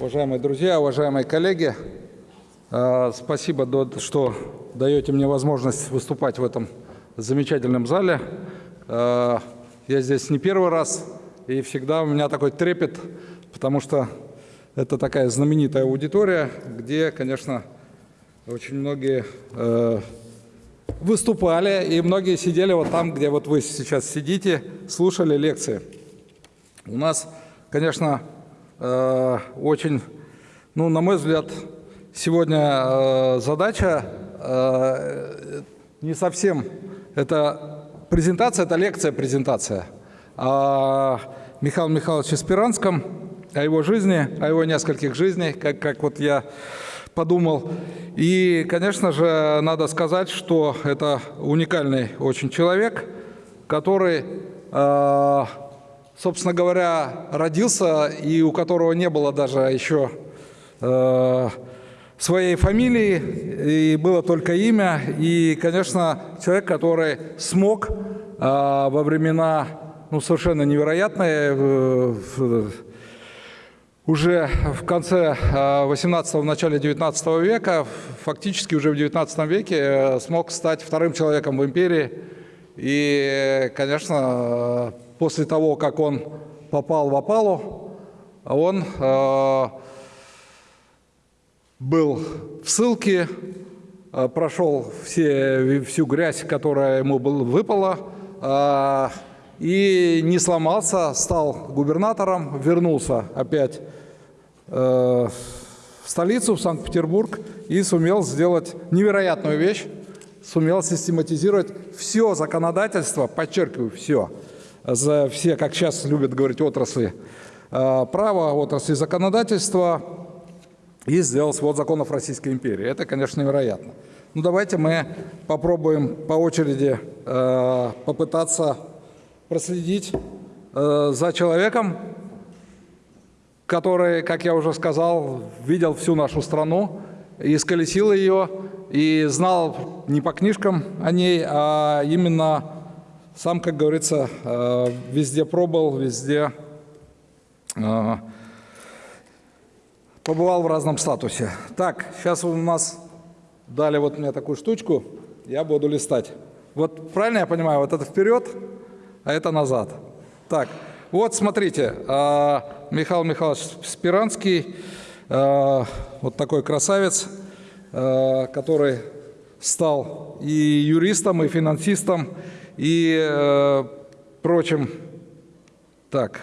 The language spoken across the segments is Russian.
Уважаемые друзья, уважаемые коллеги, э, спасибо, что даете мне возможность выступать в этом замечательном зале. Э, я здесь не первый раз, и всегда у меня такой трепет, потому что это такая знаменитая аудитория, где, конечно, очень многие э, выступали, и многие сидели вот там, где вот вы сейчас сидите, слушали лекции. У нас, конечно, Э, очень, ну, на мой взгляд, сегодня э, задача э, не совсем, это презентация, это лекция, презентация. О Михаиле Михайловиче Спиранском, о его жизни, о его нескольких жизнях, как, как вот я подумал. И, конечно же, надо сказать, что это уникальный очень человек, который собственно говоря, родился и у которого не было даже еще э, своей фамилии, и было только имя. И, конечно, человек, который смог э, во времена ну, совершенно невероятные, э, уже в конце 18-го, в начале 19 века, фактически уже в 19 веке смог стать вторым человеком в империи. И, конечно, после того, как он попал в опалу, он э, был в ссылке, э, прошел все, всю грязь, которая ему выпала, э, и не сломался, стал губернатором, вернулся опять в столицу, в Санкт-Петербург, и сумел сделать невероятную вещь, сумел систематизировать все законодательство, подчеркиваю, все, за все, как сейчас любят говорить, отрасли э, права, отрасли законодательства и сделал свод законов Российской империи. Это, конечно, невероятно. Ну, давайте мы попробуем по очереди э, попытаться проследить э, за человеком, который, как я уже сказал, видел всю нашу страну, исколесил ее и знал не по книжкам о ней, а именно сам, как говорится, э, везде пробовал, везде э, побывал в разном статусе. Так, сейчас у нас дали вот мне такую штучку, я буду листать. Вот правильно я понимаю, вот это вперед, а это назад. Так, вот смотрите, э, Михаил Михайлович Спиранский, вот такой красавец, который стал и юристом, и финансистом, и э. Так.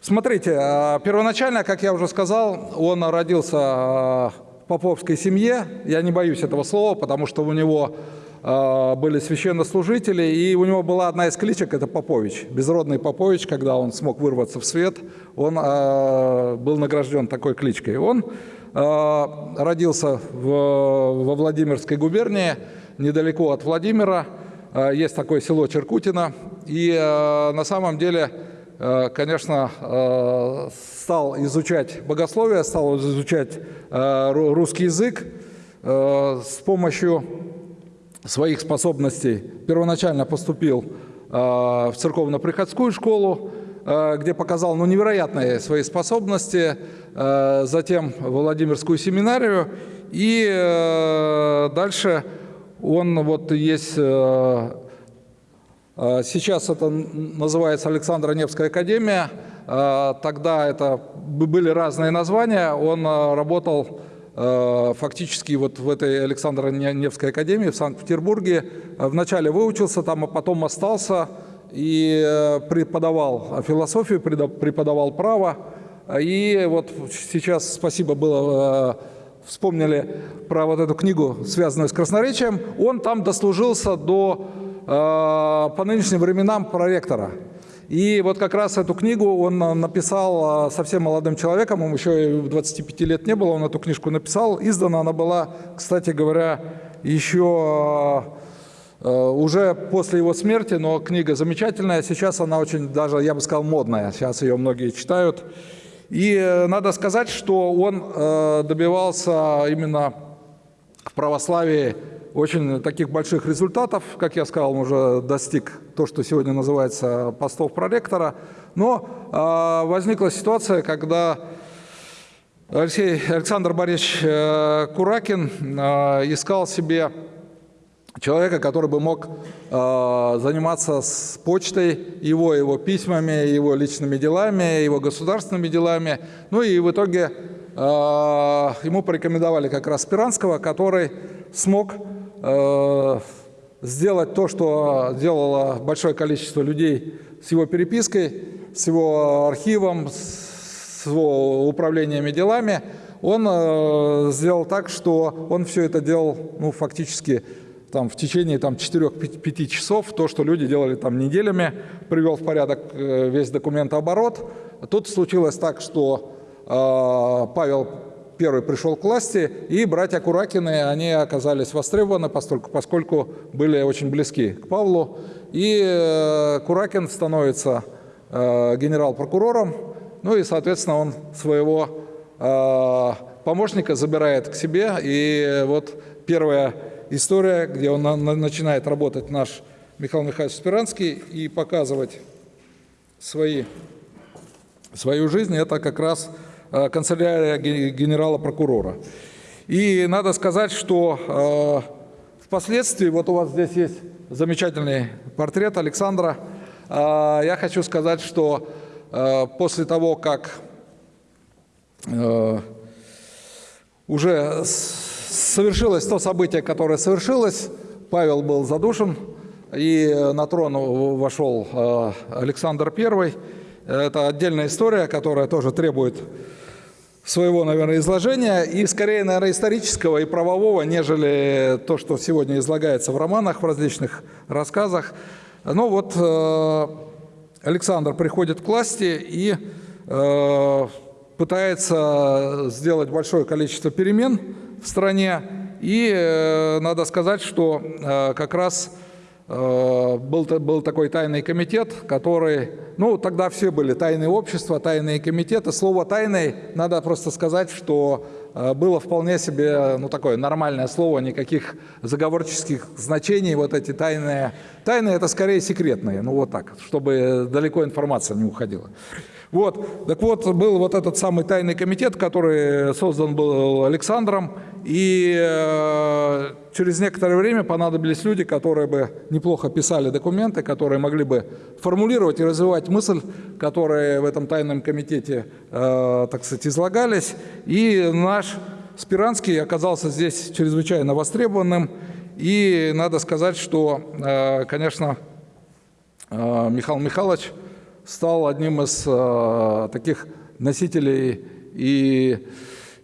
Смотрите, а, первоначально, как я уже сказал, он родился а, в поповской семье. Я не боюсь этого слова, потому что у него а, были священнослужители, и у него была одна из кличек, это Попович, безродный Попович, когда он смог вырваться в свет, он был награжден такой кличкой. Он родился в, во Владимирской губернии, недалеко от Владимира, Э, есть такое село Черкутино. И э, на самом деле, э, конечно, стал изучать богословие, стал изучать русский язык с помощью своих способностей. Первоначально поступил в церковно-приходскую школу, где показал ну, невероятные свои способности, затем Владимирскую семинарию и дальше он вот есть, э, э, сейчас это называется Александра Невская академия, э, тогда это были разные названия, он работал фактически вот в этой Александра Невской академии в Санкт-Петербурге. Вначале выучился там, а потом остался и преподавал философию, преподавал право. И вот сейчас спасибо было вспомнили про вот эту книгу, связанную с красноречием, он там дослужился до, э, по нынешним временам, проректора. И вот как раз эту книгу он написал э, совсем молодым человеком, ему еще 25 лет не было, он эту книжку написал. Издана она была, кстати говоря, еще э, уже после его смерти, но книга замечательная. Сейчас она очень даже, я бы сказал, модная. Сейчас ее многие читают. И э, надо сказать, что он э, добивался именно в православии очень таких больших результатов. Как я сказал, он уже достиг то, что сегодня называется постов проректора. Но э, возникла ситуация, когда Алексей, Александр Борисович Куракин искал себе человека, который бы мог э, заниматься с почтой, его, его письмами, его личными делами, его государственными делами. Ну и в итоге э, ему порекомендовали как раз Спиранского, который смог э, сделать то, что делало большое количество людей с его перепиской, с его архивом, с его управлениями делами. Он э, сделал так, что он все это делал ну, фактически там, в течение там, 4-5 часов, то, что люди делали там неделями, привел в порядок э, весь документооборот. Тут случилось так, что э, Павел первый пришел к власти, и братья Куракины, они оказались востребованы, поскольку, поскольку были очень близки к Павлу. И э, Куракин становится э, генерал-прокурором, ну и, соответственно, он своего э, помощника забирает к себе. И вот первая история, где он на, на, начинает работать наш Михаил Михайлович Спиранский и показывать свои, свою жизнь, это как раз Э, канцелярия генерала-прокурора. И надо сказать, что э, впоследствии, вот у вас здесь есть замечательный портрет Александра, э, я хочу сказать, что после того, как уже совершилось то событие, которое совершилось, Павел был задушен, и на трон вошел Александр I. Это отдельная история, которая тоже требует своего, наверное, изложения, и скорее, наверное, исторического и правового, нежели то, что сегодня излагается в романах, в различных рассказах. Ну вот э, Александр приходит к власти и э, пытается сделать большое количество перемен в стране, и э, надо сказать, что как раз Э, был, был такой тайный комитет, который, ну, тогда все были тайные общества, тайные комитеты. Слово «тайный» надо просто сказать, что э, было вполне себе, ну, такое нормальное слово, никаких заговорческих значений, вот эти тайные. Тайные – это скорее секретные, ну, вот так, чтобы далеко информация не уходила. Вот, так вот, был вот этот самый тайный комитет, который создан был Александром, и э, через некоторое время понадобились люди, которые бы неплохо писали документы, которые могли бы формулировать и развивать мысль, которые в этом тайном комитете, э, так сказать, излагались. И наш Спиранский оказался здесь чрезвычайно востребованным. И надо сказать, что, э, конечно, Михаил Михайлович – стал одним из э, таких носителей и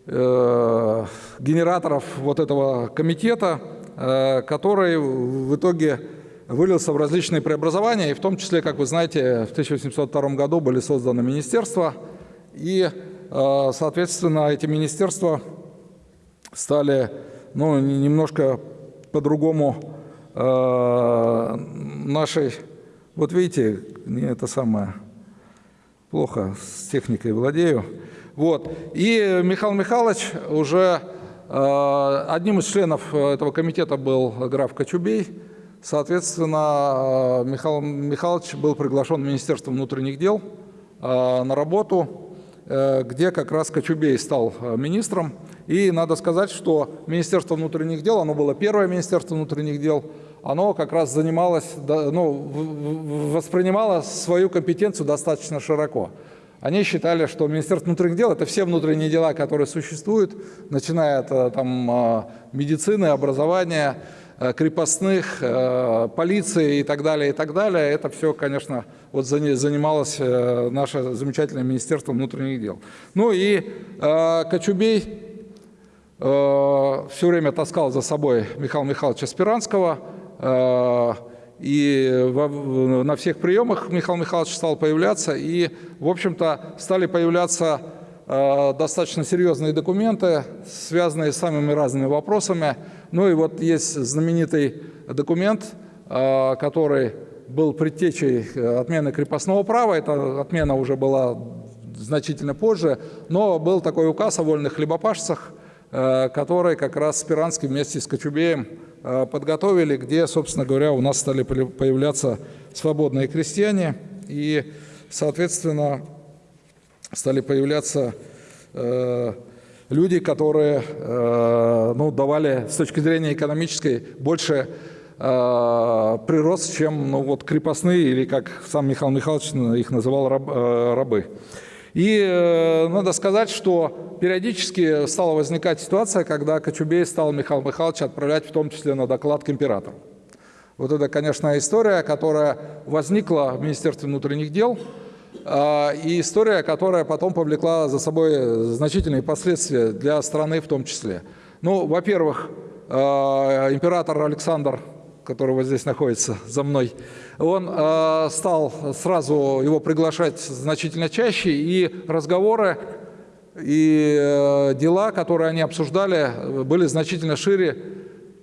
э, генераторов вот этого комитета, э, который в итоге вылился в различные преобразования, и в том числе, как вы знаете, в 1802 году были созданы министерства, и, э, соответственно, эти министерства стали ну, немножко по-другому э, нашей вот видите, мне это самое плохо с техникой владею. Вот. И Михаил Михайлович уже э, одним из членов этого комитета был граф Кочубей. Соответственно, э, Михаил Михайлович был приглашен в Министерство внутренних дел э, на работу, э, где как раз Кочубей стал э, министром. И надо сказать, что Министерство внутренних дел, оно было первое Министерство внутренних дел, оно как раз занималось, ну, воспринимало свою компетенцию достаточно широко. Они считали, что Министерство внутренних дел – это все внутренние дела, которые существуют, начиная от э, там, э, медицины, образования, э, крепостных, полиции и так далее, и так далее. Это все, конечно, вот занималось наше замечательное Министерство внутренних дел. Ну и Кочубей все время таскал за собой Михаила Михайловича Спиранского – Э, и на всех приемах Михаил Михайлович стал появляться, и, в общем-то, стали появляться э, достаточно серьезные документы, связанные с самыми разными вопросами. Ну и вот есть знаменитый документ, э, который был предтечей отмены крепостного права, эта отмена уже была значительно позже, но был такой указ о вольных хлебопашцах, который как раз Спиранский вместе с Кочубеем Э, подготовили, где, собственно говоря, у нас стали появляться свободные крестьяне и, соответственно, стали появляться э, люди, которые э, ну, давали с точки зрения экономической больше э, прирост, чем ну, вот, крепостные или, как сам Михаил Михайлович их называл, раб, э, рабы. И э, надо сказать, что периодически стала возникать ситуация, когда Кочубей стал Михаил Михайлович отправлять в том числе на доклад к императору. Вот это, конечно, история, которая возникла в Министерстве внутренних дел, и история, которая потом повлекла за собой значительные последствия для страны в том числе. Ну, во-первых, э, император Александр который вот здесь находится за мной, он э, стал сразу его приглашать значительно чаще, и разговоры и э, дела, которые они обсуждали, были значительно шире,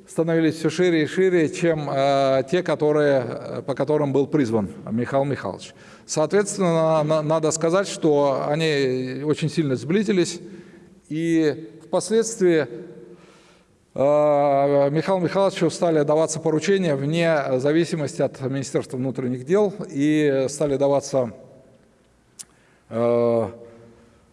становились все шире и шире, чем э, те, которые, по которым был призван Михаил Михайлович. Соответственно, на, надо сказать, что они очень сильно сблизились, и впоследствии Э, Михаилу Михайловичу стали даваться поручения вне зависимости от Министерства внутренних дел и стали даваться э,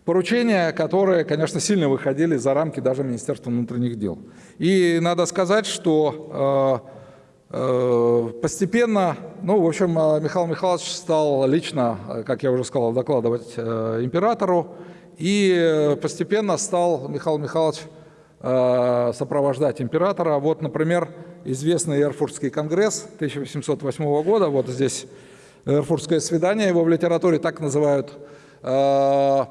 поручения, которые, конечно, сильно выходили за рамки даже Министерства внутренних дел. И надо сказать, что э, постепенно, ну, в общем, Михаил Михайлович стал лично, как я уже сказал, докладывать императору, и постепенно стал Михаил Михайлович Э, сопровождать императора. Вот, например, известный Эрфуртский конгресс 1808 года, вот здесь Эрфуртское свидание, его в литературе так называют. Э,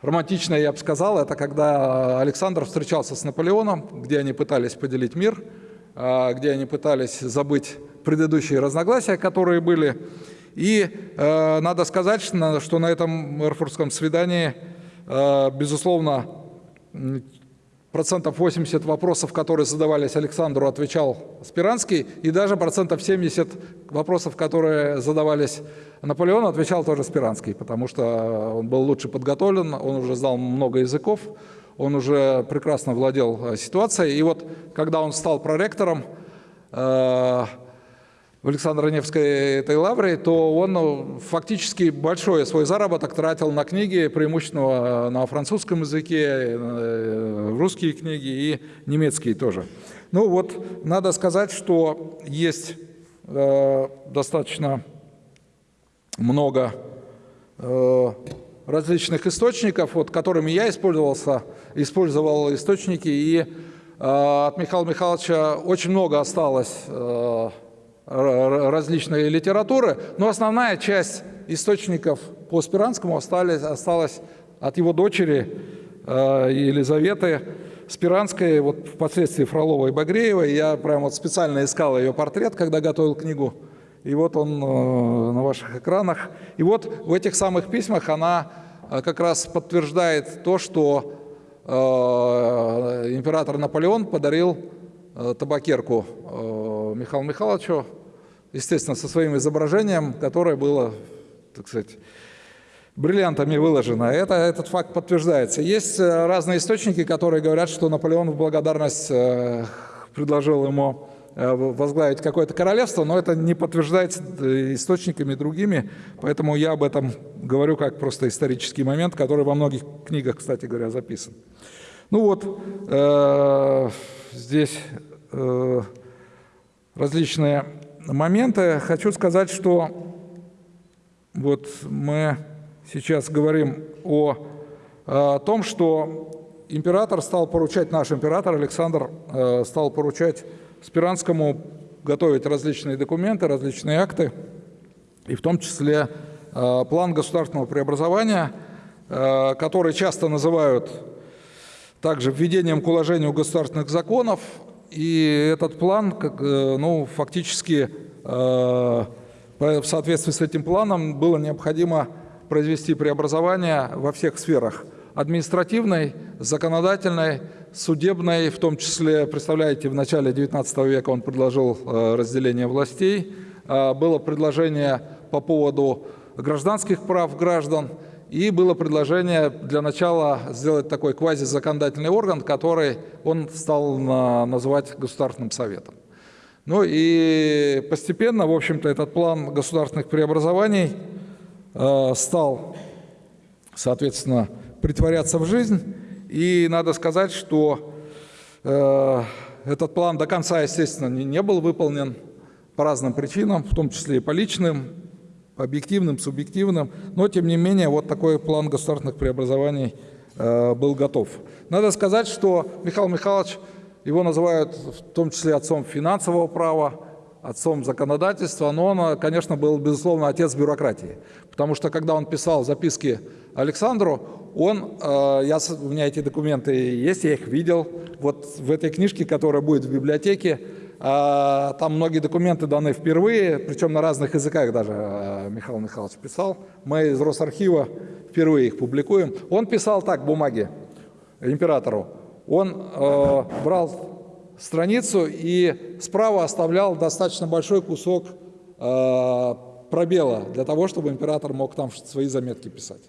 романтичное, я бы сказал, это когда Александр встречался с Наполеоном, где они пытались поделить мир, э, где они пытались забыть предыдущие разногласия, которые были. И э, надо сказать, что на этом Эрфуртском свидании, э, безусловно, процентов 80 вопросов, которые задавались Александру, отвечал Спиранский, и даже процентов 70 вопросов, которые задавались Наполеону, отвечал тоже Спиранский, потому что он был лучше подготовлен, он уже знал много языков, он уже прекрасно владел ситуацией. И вот когда он стал проректором, э, в Александро-Невской этой лавре, то он ну, фактически большой свой заработок тратил на книги, преимущественно на французском языке, э, русские книги и немецкие тоже. Ну вот, надо сказать, что есть э, достаточно много э, различных источников, вот, которыми я использовался, использовал источники, и э, от Михаила Михайловича очень много осталось э, различной литературы, но основная часть источников по Спиранскому остались, осталась от его дочери э, Елизаветы Спиранской, вот впоследствии Фроловой и Багреевой. Я прямо вот специально искал ее портрет, когда готовил книгу. И вот он на ваших экранах. И вот в этих самых письмах она как раз подтверждает то, что император Наполеон подарил табакерку Михаилу Михайловичу, естественно, со своим изображением, которое было, так сказать, бриллиантами выложено. Это, этот факт подтверждается. Есть э, разные источники, которые говорят, что Наполеон в благодарность э, предложил ему э, возглавить какое-то королевство, но это не подтверждается источниками другими, поэтому я об этом говорю как просто исторический момент, который во многих книгах, кстати говоря, записан. Ну вот, э, здесь э, различные моменты. Хочу сказать, что вот мы сейчас говорим о, о том, что император стал поручать, наш император Александр э, стал поручать Спиранскому готовить различные документы, различные акты, и в том числе э, план государственного преобразования, э, который часто называют также введением к уложению государственных законов, и этот план, э, ну, фактически в соответствии с этим планом было необходимо произвести преобразование во всех сферах. Административной, законодательной, судебной, в том числе, представляете, в начале XIX века он предложил э, разделение властей, было предложение по поводу гражданских прав граждан, и было предложение для начала сделать такой квазизаконодательный орган, который он стал называть Государственным Советом. Ну и постепенно, в общем-то, этот план государственных преобразований э, стал, соответственно, притворяться в жизнь. И надо сказать, что э, этот план до конца, естественно, не, не был выполнен по разным причинам, в том числе и по личным, по объективным, субъективным. Но, тем не менее, вот такой план государственных преобразований э, был готов. Надо сказать, что Михаил Михайлович, его называют в том числе отцом финансового права, отцом законодательства, но он, конечно, был, безусловно, отец бюрократии. Потому что, когда он писал записки Александру, он, э, я, у меня эти документы есть, я их видел, вот в этой книжке, которая будет в библиотеке, э, там многие документы даны впервые, причем на разных языках даже э, Михаил Михайлович писал. Мы из Росархива впервые их публикуем. Он писал так бумаги императору. Он э, брал страницу и справа оставлял достаточно большой кусок э, пробела для того, чтобы император мог там свои заметки писать.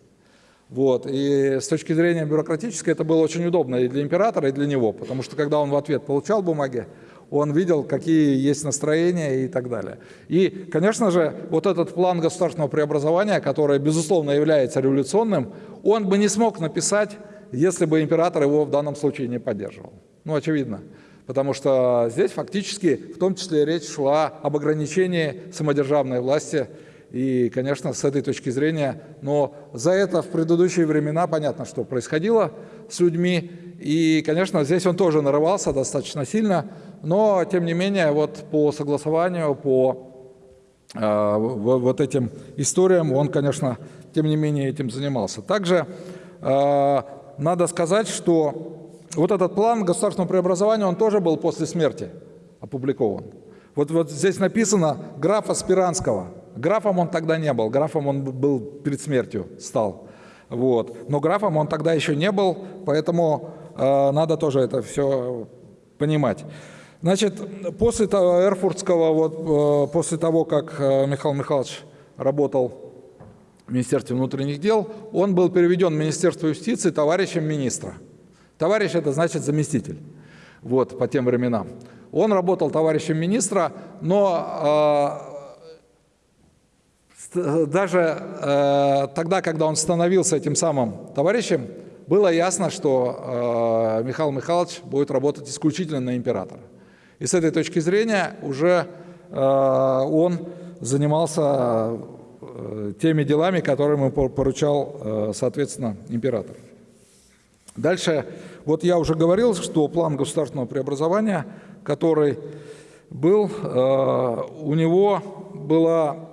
Вот. И с точки зрения бюрократической это было очень удобно и для императора, и для него, потому что когда он в ответ получал бумаги, он видел, какие есть настроения и так далее. И, конечно же, вот этот план государственного преобразования, который, безусловно, является революционным, он бы не смог написать, если бы император его в данном случае не поддерживал. Ну, очевидно потому что здесь фактически в том числе речь шла об ограничении самодержавной власти. И, конечно, с этой точки зрения, но за это в предыдущие времена понятно, что происходило с людьми. И, конечно, здесь он тоже нарывался достаточно сильно, но, тем не менее, вот по согласованию, по э, вот этим историям он, конечно, тем не менее этим занимался. Также э, надо сказать, что вот этот план государственного преобразования, он тоже был после смерти опубликован. Вот, вот здесь написано графа Спиранского. Графом он тогда не был, графом он был перед смертью стал. Вот. Но графом он тогда еще не был, поэтому э, надо тоже это все понимать. Значит, после того, Эрфуртского, вот, э, после того, как э, Михаил Михайлович работал в Министерстве внутренних дел, он был переведен в Министерство юстиции товарищем министра. Товарищ – это значит заместитель, вот, по тем временам. Он работал товарищем министра, но э, даже э, тогда, когда он становился этим самым товарищем, было ясно, что э, Михаил Михайлович будет работать исключительно на императора. И с этой точки зрения уже э, он занимался э, теми делами, которые ему поручал, э, соответственно, император. Дальше, вот я уже говорил, что план государственного преобразования, который был, э, у него была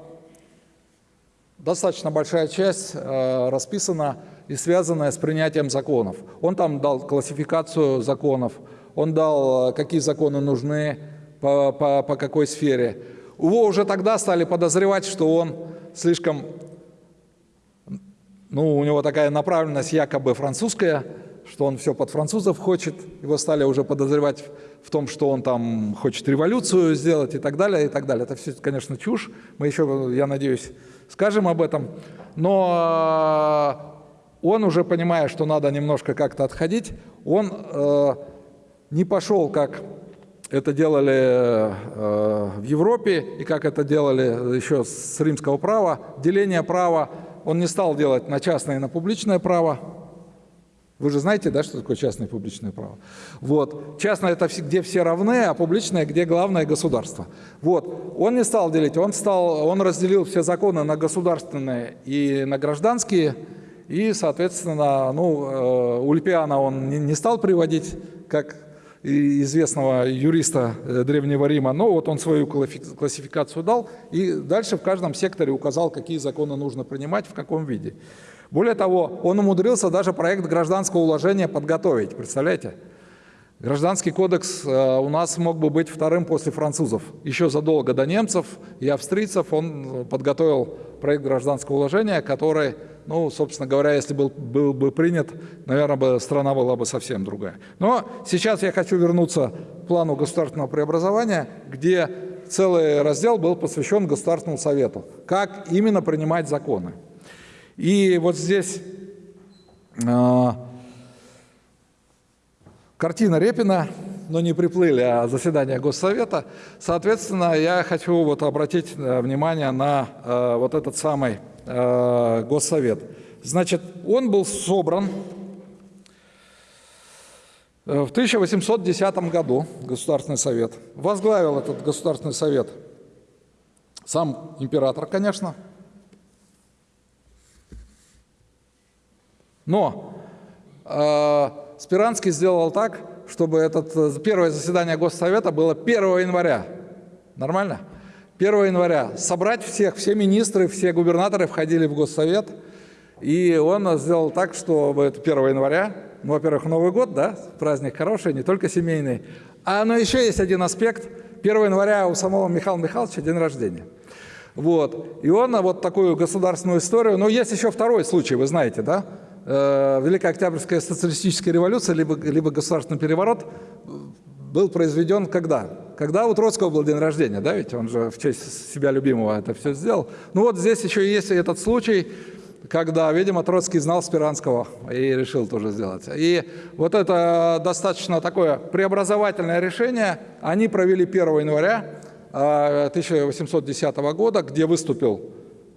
достаточно большая часть э, расписана и связанная с принятием законов. Он там дал классификацию законов, он дал, э, какие законы нужны, по, по, по какой сфере. Его уже тогда стали подозревать, что он слишком, ну, у него такая направленность якобы французская, что он все под французов хочет, его стали уже подозревать в том, что он там хочет революцию сделать и так далее, и так далее. Это все, конечно, чушь, мы еще, я надеюсь, скажем об этом, но э, он уже понимая, что надо немножко как-то отходить, он э, не пошел, как это делали э, в Европе и как это делали еще с римского права, деление права, он не стал делать на частное и на публичное право, вы же знаете, да, что такое частное и публичное право? Вот. Частное – это где все равны, а публичное – где главное государство. Вот. Он не стал делить, он, стал, он разделил все законы на государственные и на гражданские, и, соответственно, ну, э, Ульпиана он не стал приводить, как известного юриста э, Древнего Рима, но вот он свою классификацию дал, и дальше в каждом секторе указал, какие законы нужно принимать, в каком виде. Более того, он умудрился даже проект гражданского уложения подготовить, представляете? Гражданский кодекс э, у нас мог бы быть вторым после французов. Еще задолго до немцев и австрийцев он подготовил проект гражданского уложения, который, ну, собственно говоря, если был, был бы принят, наверное, бы страна была бы совсем другая. Но сейчас я хочу вернуться к плану государственного преобразования, где целый раздел был посвящен Государственному совету. Как именно принимать законы. И вот здесь э, картина Репина, но не приплыли, а заседание Госсовета. Соответственно, я хочу вот обратить э, внимание на э, вот этот самый э, Госсовет. Значит, он был собран Э, в 1810 году Государственный совет возглавил этот Государственный совет сам император, конечно, но э, Спиранский сделал так, чтобы это э, первое заседание Госсовета было 1 января. Нормально? 1 января. Собрать всех, все министры, все губернаторы входили в Госсовет, и он сделал так, чтобы это 1 января, ну, во-первых, Новый год, да, праздник хороший, не только семейный, а но еще есть один аспект. 1 января у самого Михаила Михайловича день рождения. Вот. И он вот такую государственную историю, но есть еще второй случай, вы знаете, да, э, Великая Октябрьская социалистическая революция, либо, либо государственный переворот был произведен когда? Когда у Троцкого был день рождения, да, ведь он же в честь себя любимого это все сделал. Ну вот здесь еще есть этот случай, когда, видимо, Троцкий знал Спиранского и решил тоже сделать. И вот это достаточно такое преобразовательное решение они провели 1 января 1810 а, года, где выступил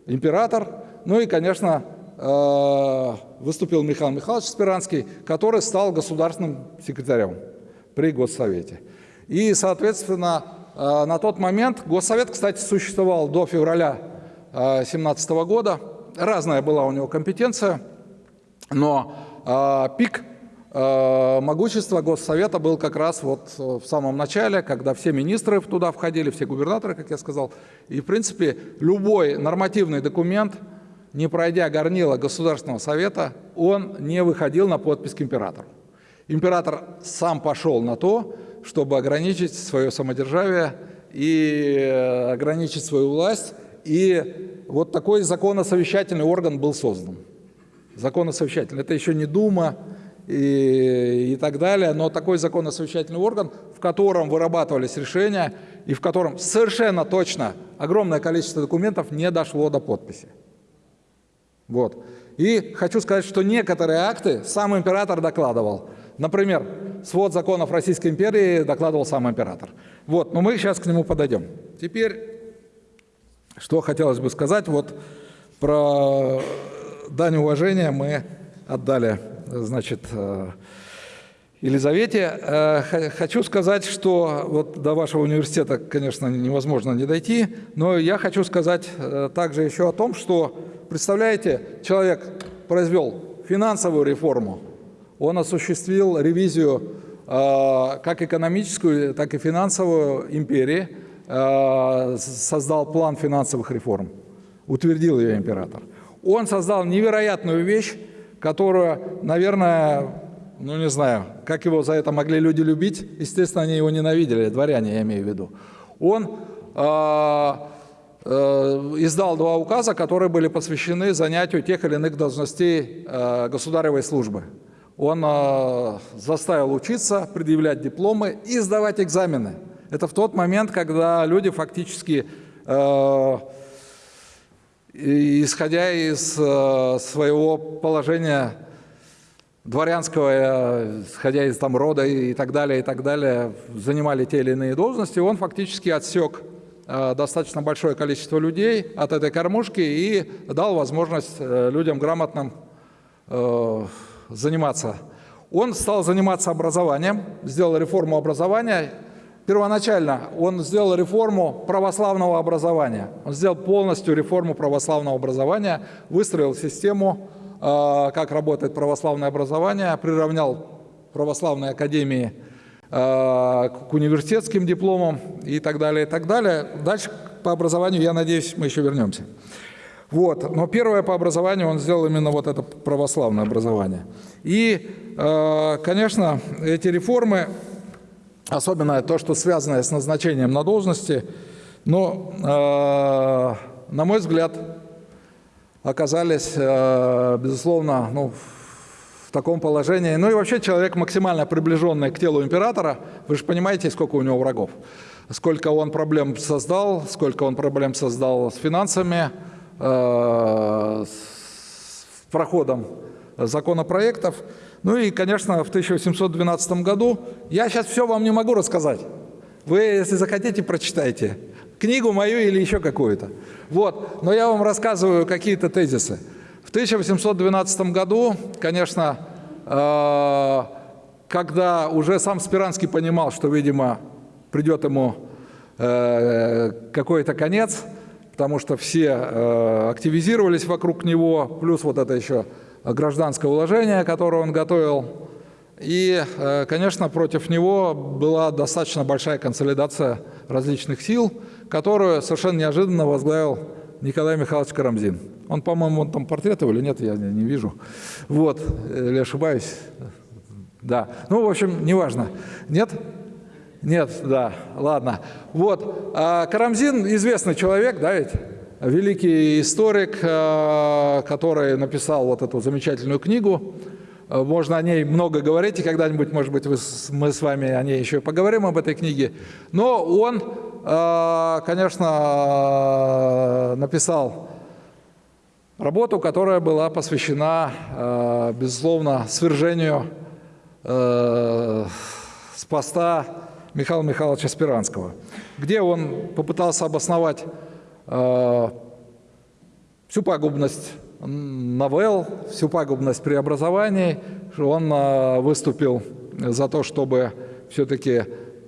император, ну и, конечно, выступил Михаил Михайлович Спиранский, который стал государственным секретарем при Госсовете. И, соответственно, а, на тот момент Госсовет, кстати, существовал до февраля 2017 года, разная была у него компетенция, но пик Э, могущество Госсовета был как раз вот э, в самом начале, когда все министры туда входили, все губернаторы, как я сказал. И, в принципе, любой нормативный документ, не пройдя горнила Государственного Совета, он не выходил на подпись к императору. Император сам пошел на то, чтобы ограничить свое самодержавие и э, ограничить свою власть. И вот такой законосовещательный орган был создан. Законосовещательный. Это еще не Дума, и, и так далее, но такой законно-совещательный орган, в котором вырабатывались решения и в котором совершенно точно огромное количество документов не дошло до подписи. Вот. И хочу сказать, что некоторые акты сам император докладывал. Например, свод законов Российской империи докладывал сам император. Вот, но мы сейчас к нему подойдем. Теперь, что хотелось бы сказать, вот про дань уважения мы отдали значит, э, Елизавете. Э, хочу сказать, что вот до вашего университета, конечно, невозможно не дойти, но я хочу сказать э, также еще о том, что, представляете, человек произвел финансовую реформу, он осуществил ревизию как экономическую, так и финансовую империи, создал план финансовых реформ, утвердил ее император. Он создал невероятную вещь, которую, наверное, ну не знаю, как его за это могли люди любить, естественно, они его ненавидели, дворяне я имею в виду. Он э, э, издал два указа, которые были посвящены занятию тех или иных должностей э, государевой службы. Он э, заставил учиться, предъявлять дипломы и сдавать экзамены. Это в тот момент, когда люди фактически э, исходя из своего положения дворянского, э, исходя из там рода и так далее, и так далее, занимали те или иные должности, он фактически отсек э, достаточно большое количество людей от этой кормушки и дал возможность э, людям грамотным заниматься. Он стал заниматься образованием, сделал реформу образования, Первоначально он сделал реформу православного образования. Он сделал полностью реформу православного образования, выстроил систему, как работает православное образование, приравнял православные академии э, к университетским дипломам и так далее, и так далее. Дальше по образованию, я надеюсь, мы еще вернемся. Вот. Но первое по образованию он сделал именно вот это православное образование. И, э, конечно, эти реформы особенно то, что связано с назначением на должности, но, на мой взгляд, оказались, э, безусловно, ну, в таком положении. Ну и вообще человек максимально приближенный к телу императора, вы же понимаете, сколько у него врагов. Сколько он проблем создал, сколько он проблем создал с финансами, э, с проходом законопроектов. Ну и, конечно, в 1812 году, я сейчас все вам не могу рассказать. Вы, если захотите, прочитайте. Книгу мою или еще какую-то. Вот, но я вам рассказываю какие-то тезисы. В 1812 году, конечно, э, когда уже сам Спиранский понимал, что, видимо, придет ему э, какой-то конец, потому что все э, активизировались вокруг него, плюс вот это еще гражданское уложение, которое он готовил. И, конечно, против него была достаточно большая консолидация различных сил, которую совершенно неожиданно возглавил Николай Михайлович Карамзин. Он, по-моему, он там портрет или нет, я не, не вижу. Вот, или ошибаюсь? Да. Ну, в общем, неважно. Нет? Нет, да, ладно. Вот, а Карамзин известный человек, да ведь? Великий историк, э, который написал вот эту замечательную книгу. Можно о ней много говорить, и когда-нибудь, может быть, мы с вами о ней еще поговорим, об этой книге. Но он, конечно, написал работу, которая была посвящена, э, безусловно, свержению с поста Михаила Михайловича Спиранского, где он попытался обосновать всю пагубность новелл, всю пагубность преобразований. Он выступил за то, чтобы все-таки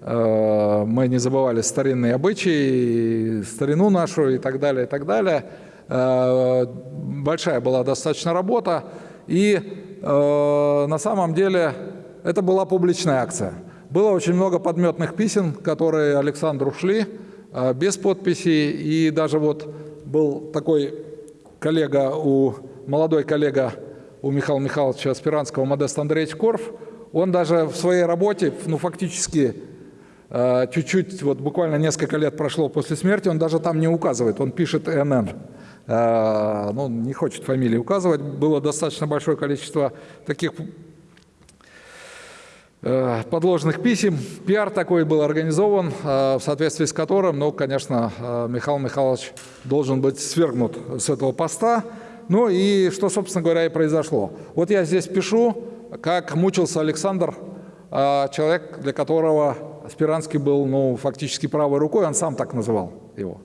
мы не забывали старинные обычаи, старину нашу и так далее, и так далее. Э, большая была достаточно работа, и э, на самом деле это была публичная акция. Было очень много подметных писем, которые Александру шли без подписи. И даже вот был такой коллега, у, молодой коллега у Михаила Михайловича Спиранского, Модест Андреевич Корф, он даже в своей работе, ну фактически чуть-чуть, вот буквально несколько лет прошло после смерти, он даже там не указывает, он пишет НН. А, ну, не хочет фамилии указывать. Было достаточно большое количество таких Э, подложных писем. Пиар такой был организован, э, в соответствии с которым, ну, конечно, э, Михаил Михайлович должен быть свергнут с этого поста. Ну и что, собственно говоря, и произошло. Вот я здесь пишу, как мучился Александр, человек, для которого Спиранский был ну, фактически правой рукой, он сам так называл его.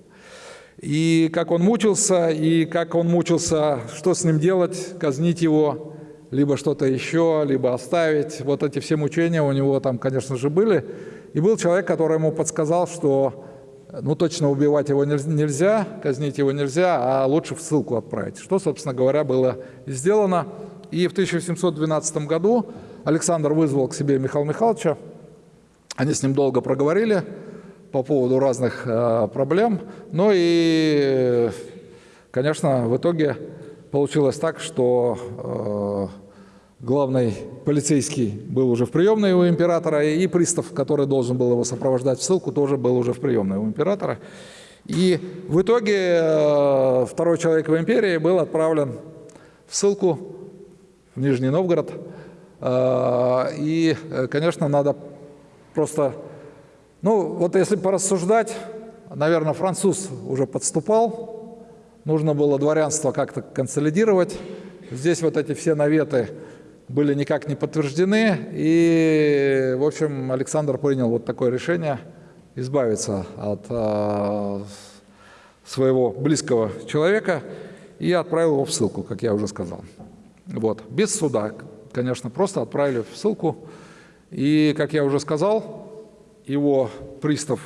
И как он мучился, и как он мучился, что с ним делать, казнить его, либо что-то еще, либо оставить. Вот эти все мучения у него там, конечно же, были. И был человек, который ему подсказал, что ну, точно убивать его нельзя, казнить его нельзя, а лучше в ссылку отправить. Что, собственно говоря, было сделано. И в 1712 году Александр вызвал к себе Михаила Михайловича. Они с ним долго проговорили по поводу разных э, проблем. Ну и, конечно, в итоге получилось так, что э, главный полицейский был уже в приемной у императора, и пристав, который должен был его сопровождать в ссылку, тоже был уже в приемной у императора. И в итоге э, второй человек в империи был отправлен в ссылку в Нижний Новгород. И, конечно, надо просто... Ну, вот если порассуждать, наверное, француз уже подступал, нужно было дворянство как-то консолидировать. Здесь вот эти все наветы были никак не подтверждены. И, в общем, Александр принял вот такое решение избавиться от э, своего близкого человека и отправил его в ссылку, как я уже сказал. Вот. Без суда, конечно, просто отправили в ссылку. И, как я уже сказал, его пристав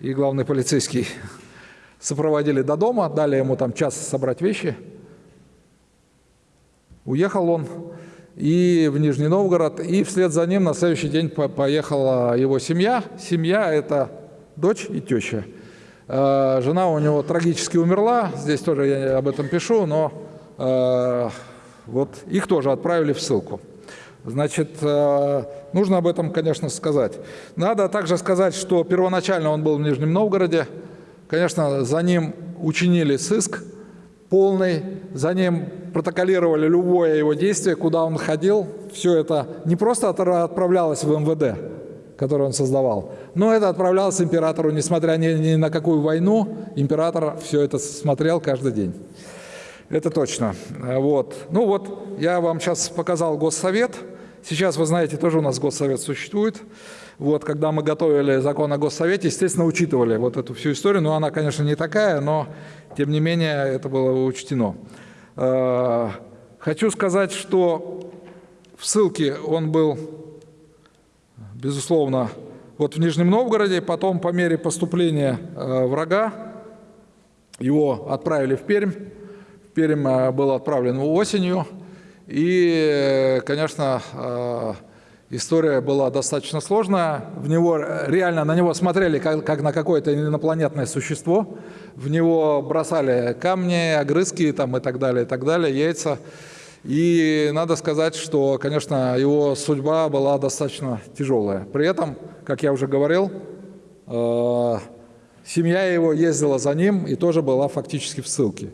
и главный полицейский сопроводили до дома, дали ему там час собрать вещи. Уехал он и в Нижний Новгород, и вслед за ним на следующий день поехала его семья. Семья – это дочь и теща. Э, жена у него трагически умерла, здесь тоже я об этом пишу, но э, вот их тоже отправили в ссылку. Значит, э, нужно об этом, конечно, сказать. Надо также сказать, что первоначально он был в Нижнем Новгороде. Конечно, за ним учинили сыск полный, за ним протоколировали любое его действие, куда он ходил. Все это не просто отправлялось в МВД, который он создавал, но это отправлялось императору, несмотря ни, ни на какую войну, император все это смотрел каждый день. Это точно. Вот. Ну вот, я вам сейчас показал Госсовет. Сейчас, вы знаете, тоже у нас Госсовет существует. Вот, когда мы готовили закон о Госсовете, естественно, учитывали вот эту всю историю. Но она, конечно, не такая, но, тем не менее, это было учтено. Э, хочу сказать, что в ссылке он был безусловно, вот в Нижнем Новгороде, потом по мере поступления э, врага его отправили в Пермь. В Пермь э, был отправлен осенью. И, конечно, э, история была достаточно сложная. В него реально на него смотрели как, как на какое-то инопланетное существо. В него бросали камни, огрызки там, и так далее, и так далее, яйца. И надо сказать, что, конечно, его судьба была достаточно тяжелая. При этом, как я уже говорил, э, семья его ездила за ним и тоже была фактически в ссылке.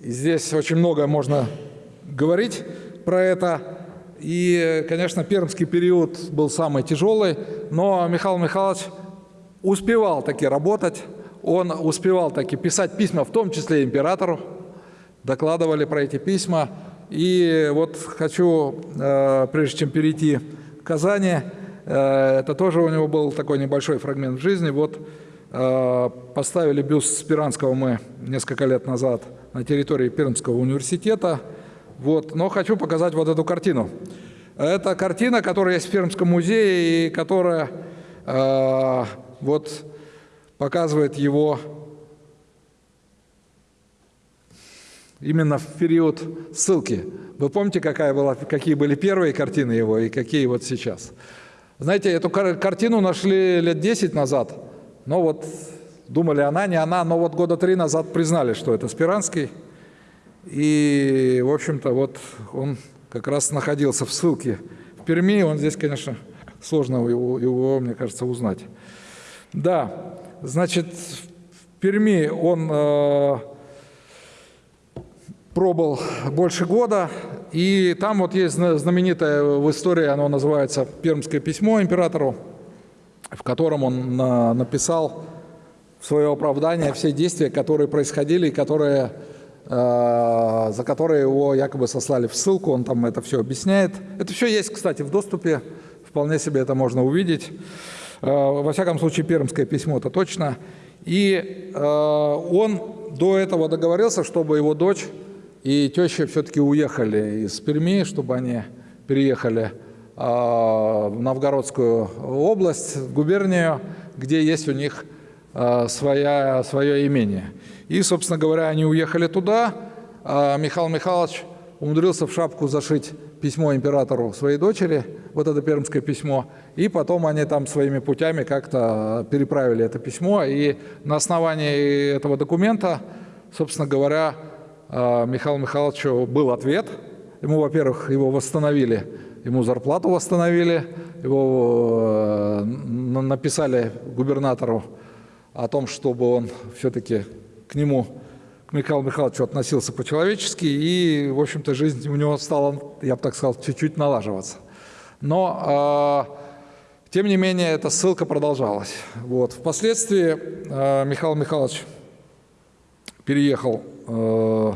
И здесь очень много можно говорить про это. И, конечно, пермский период был самый тяжелый, но Михаил Михайлович успевал таки работать, он успевал таки писать письма, в том числе императору, докладывали про эти письма, и вот хочу, э, прежде чем перейти к Казани, э, это тоже у него был такой небольшой фрагмент в жизни. Вот э, поставили бюст Спиранского мы несколько лет назад на территории Пермского университета. Вот. Но хочу показать вот эту картину. Это картина, которая есть в Пермском музее и которая вот показывает его именно в период ссылки. Вы помните, какая была, какие были первые картины его и какие вот сейчас? Знаете, эту картину нашли лет 10 назад, но вот думали, она, не она, но вот года три назад признали, что это Спиранский. И, в общем-то, вот он как раз находился в ссылке в Перми. Он здесь, конечно, сложно его, его мне кажется, узнать. Да, значит, в Перми он э, пробыл больше года, и там вот есть знаменитое в истории, оно называется «Пермское письмо императору», в котором он написал в свое оправдание все действия, которые происходили, которые, э, за которые его якобы сослали в ссылку, он там это все объясняет. Это все есть, кстати, в доступе, вполне себе это можно увидеть. Э, во всяком случае, пермское письмо это точно. И э, он до этого договорился, чтобы его дочь и теща все-таки уехали из Перми, чтобы они переехали в Новгородскую область, в губернию, где есть у них своя, свое имение. И, собственно говоря, они уехали туда. А Михаил Михайлович умудрился в шапку зашить письмо императору своей дочери, вот это пермское письмо, и потом они там своими путями как-то переправили это письмо, и на основании этого документа, собственно говоря, а, Михаилу Михайловичу был ответ. Ему, во-первых, его восстановили, ему зарплату восстановили, его э, написали губернатору о том, чтобы он все-таки к нему, к Михаилу Михайловичу относился по-человечески, и, в общем-то, жизнь у него стала, я бы так сказал, чуть-чуть налаживаться. Но, э, тем не менее, эта ссылка продолжалась. Вот. Впоследствии э, Михаил Михайлович переехал э,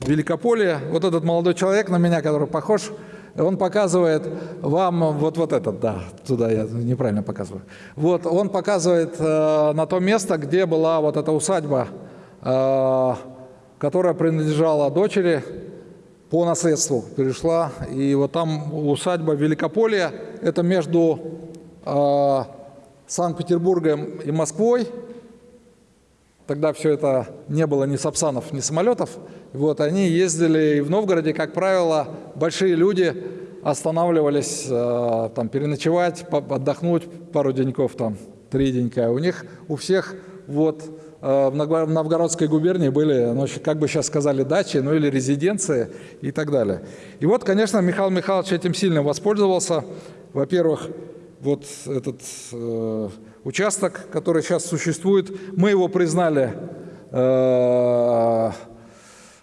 Великополе. Вот этот молодой человек на меня, который похож, он показывает вам вот, вот этот, да, туда я неправильно показываю. Вот, он показывает э, на то место, где была вот эта усадьба, э, которая принадлежала дочери по наследству, перешла. И вот там усадьба Великополья, это между э, Санкт-Петербургом и Москвой, Тогда все это не было ни сапсанов, ни самолетов. Вот, они ездили и в Новгороде, как правило, большие люди останавливались э, там, переночевать, отдохнуть пару деньков, там, три денька. У них, у всех вот, э, в Новгородской губернии были, ну, как бы сейчас сказали, дачи, ну или резиденции и так далее. И вот, конечно, Михаил Михайлович этим сильно воспользовался. Во-первых, вот этот э, участок, который сейчас существует, мы его признали э,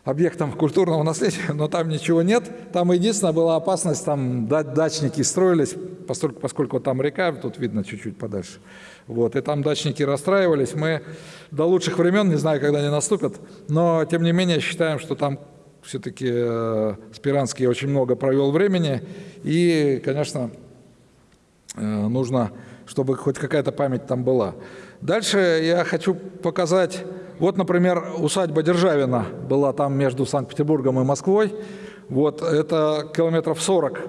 объектом культурного наследия, но там ничего нет. Там единственная была опасность, там дачники строились, поскольку, поскольку там река, тут видно чуть-чуть подальше. Вот, и там дачники расстраивались. Мы до лучших времен, не знаю, когда они наступят, но тем не менее считаем, что там все-таки э, Спиранский очень много провел времени. И, конечно, Э, нужно, чтобы хоть какая-то память там была. Дальше я хочу показать, вот, например, усадьба Державина была там между Санкт-Петербургом и Москвой. Вот это километров 40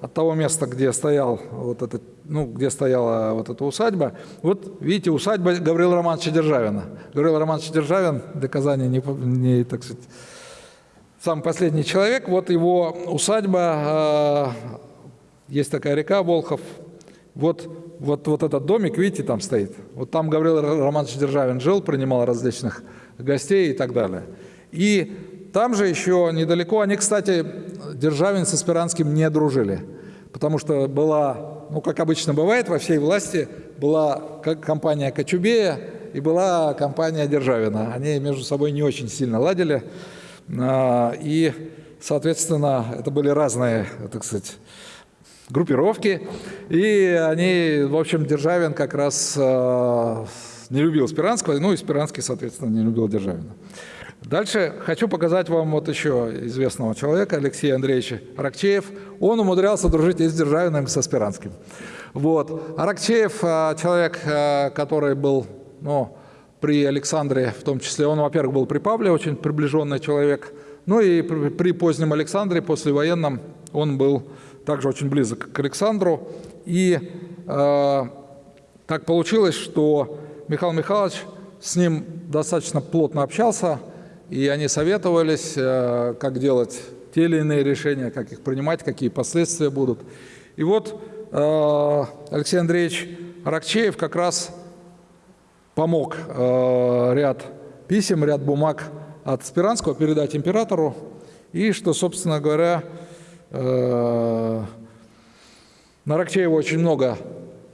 от того места, где стоял вот этот, ну, где стояла вот эта усадьба. Вот видите, усадьба Гаврила Романовича Державина. Гаврил Романович Державин, для Казани не, не так сказать, самый последний человек. Вот его усадьба, э, есть такая река Волхов. Вот, вот, вот этот домик, видите, там стоит. Вот там Гаврил Романович Державин жил, принимал различных гостей и так далее. И там же еще недалеко, они, кстати, Державин с Аспиранским не дружили, потому что была, ну, как обычно бывает во всей власти, была компания Кочубея и была компания Державина. Они между собой не очень сильно ладили, а, и, соответственно, это были разные, так сказать, группировки, и они, в общем, Державин как раз а, не любил Спиранского, ну и Спиранский, соответственно, не любил Державина. Дальше хочу показать вам вот еще известного человека, Алексея Андреевича Аракчеев. Он умудрялся дружить и с Державиным, и со Спиранским. Вот. Аракчеев а, человек, а, который был ну, при Александре, в том числе, он, во-первых, был при Павле, очень приближенный человек, ну и при позднем Александре, послевоенном, он был также очень близок к Александру. И э, так получилось, что Михаил Михайлович с ним достаточно плотно общался, и они советовались, э, как делать те или иные решения, как их принимать, какие последствия будут. И вот э, Алексей Андреевич Аракчеев как раз помог э, ряд писем, ряд бумаг от Спиранского передать императору, и что, собственно говоря, на Аракчеева очень много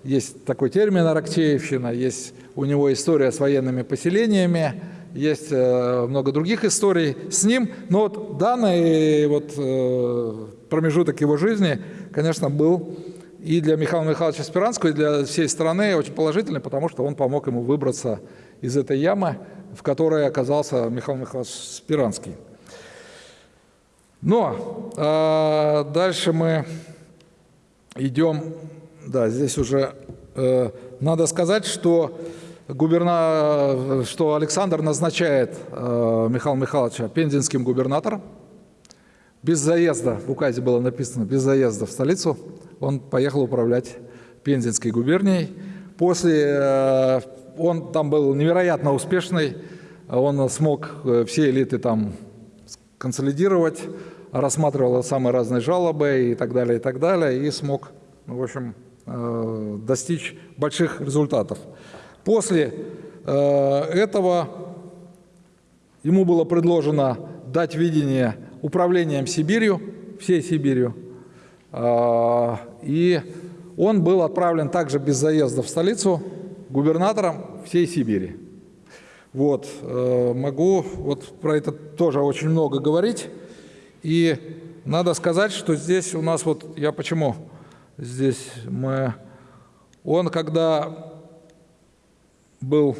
есть такой термин «Аракчеевщина», есть у него история с военными поселениями, есть э, много других историй с ним, но вот данный вот, э, промежуток его жизни, конечно, был и для Михаила Михайловича Спиранского, и для всей страны очень положительный, потому что он помог ему выбраться из этой ямы, в которой оказался Михаил Михайлович Спиранский. Но э, дальше мы идем, да, здесь уже э, надо сказать, что губерна... что Александр назначает э, Михаила Михайловича пензенским губернатором. Без заезда, в указе было написано, без заезда в столицу, он поехал управлять Пензенской губернией. После, э, он там был невероятно успешный, он смог э, все элиты там консолидировать, рассматривал самые разные жалобы и так далее, и так далее, и смог, в общем, э, достичь больших результатов. После э, этого ему было предложено дать видение управлением Сибирью, всей Сибирью. Э, и он был отправлен также без заезда в столицу губернатором всей Сибири. Вот, могу вот про это тоже очень много говорить. И надо сказать, что здесь у нас вот, я почему здесь мы, он когда был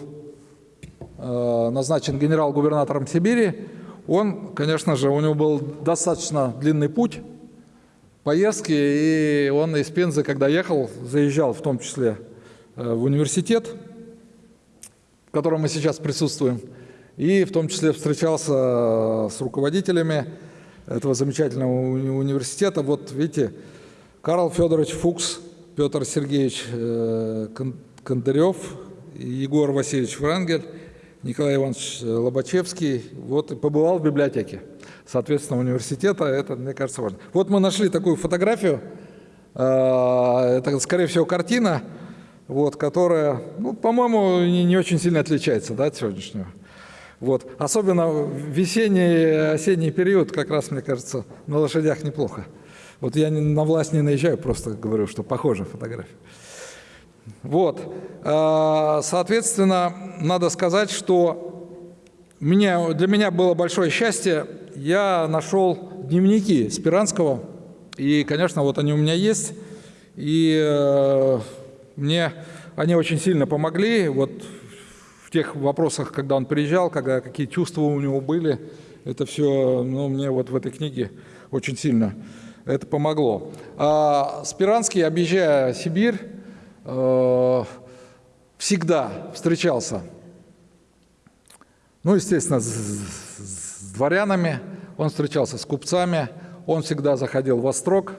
э, назначен генерал-губернатором Сибири, он, конечно же, у него был достаточно длинный путь, поездки, и он из Пензы, когда ехал, заезжал в том числе э, в университет, в котором мы сейчас присутствуем, и в том числе встречался э, с руководителями этого замечательного университета. Вот видите, Карл Федорович Фукс, Петр Сергеевич Кондырев, Егор Васильевич Врангель, Николай Иванович Лобачевский, вот и побывал в библиотеке, соответственно, университета, это, мне кажется, важно. Вот мы нашли такую фотографию, а, это, скорее всего, картина, вот, которая, ну, по-моему, не, не очень сильно отличается да, от сегодняшнего. Вот. Особенно весенний, осенний период, как раз, мне кажется, на лошадях неплохо. Вот я на власть не наезжаю, просто говорю, что похожа фотография. Вот. А, соответственно, надо сказать, что меня, для меня было большое счастье. Я нашел дневники Спиранского, и, конечно, вот они у меня есть. И э, мне они очень сильно помогли вот тех вопросах, когда он приезжал, когда, какие чувства у него были. Это все ну, мне вот в этой книге очень сильно это помогло. А Спиранский, объезжая Сибирь, Э, всегда встречался, ну, естественно, с, с дворянами, он встречался с купцами, он всегда заходил в Острог,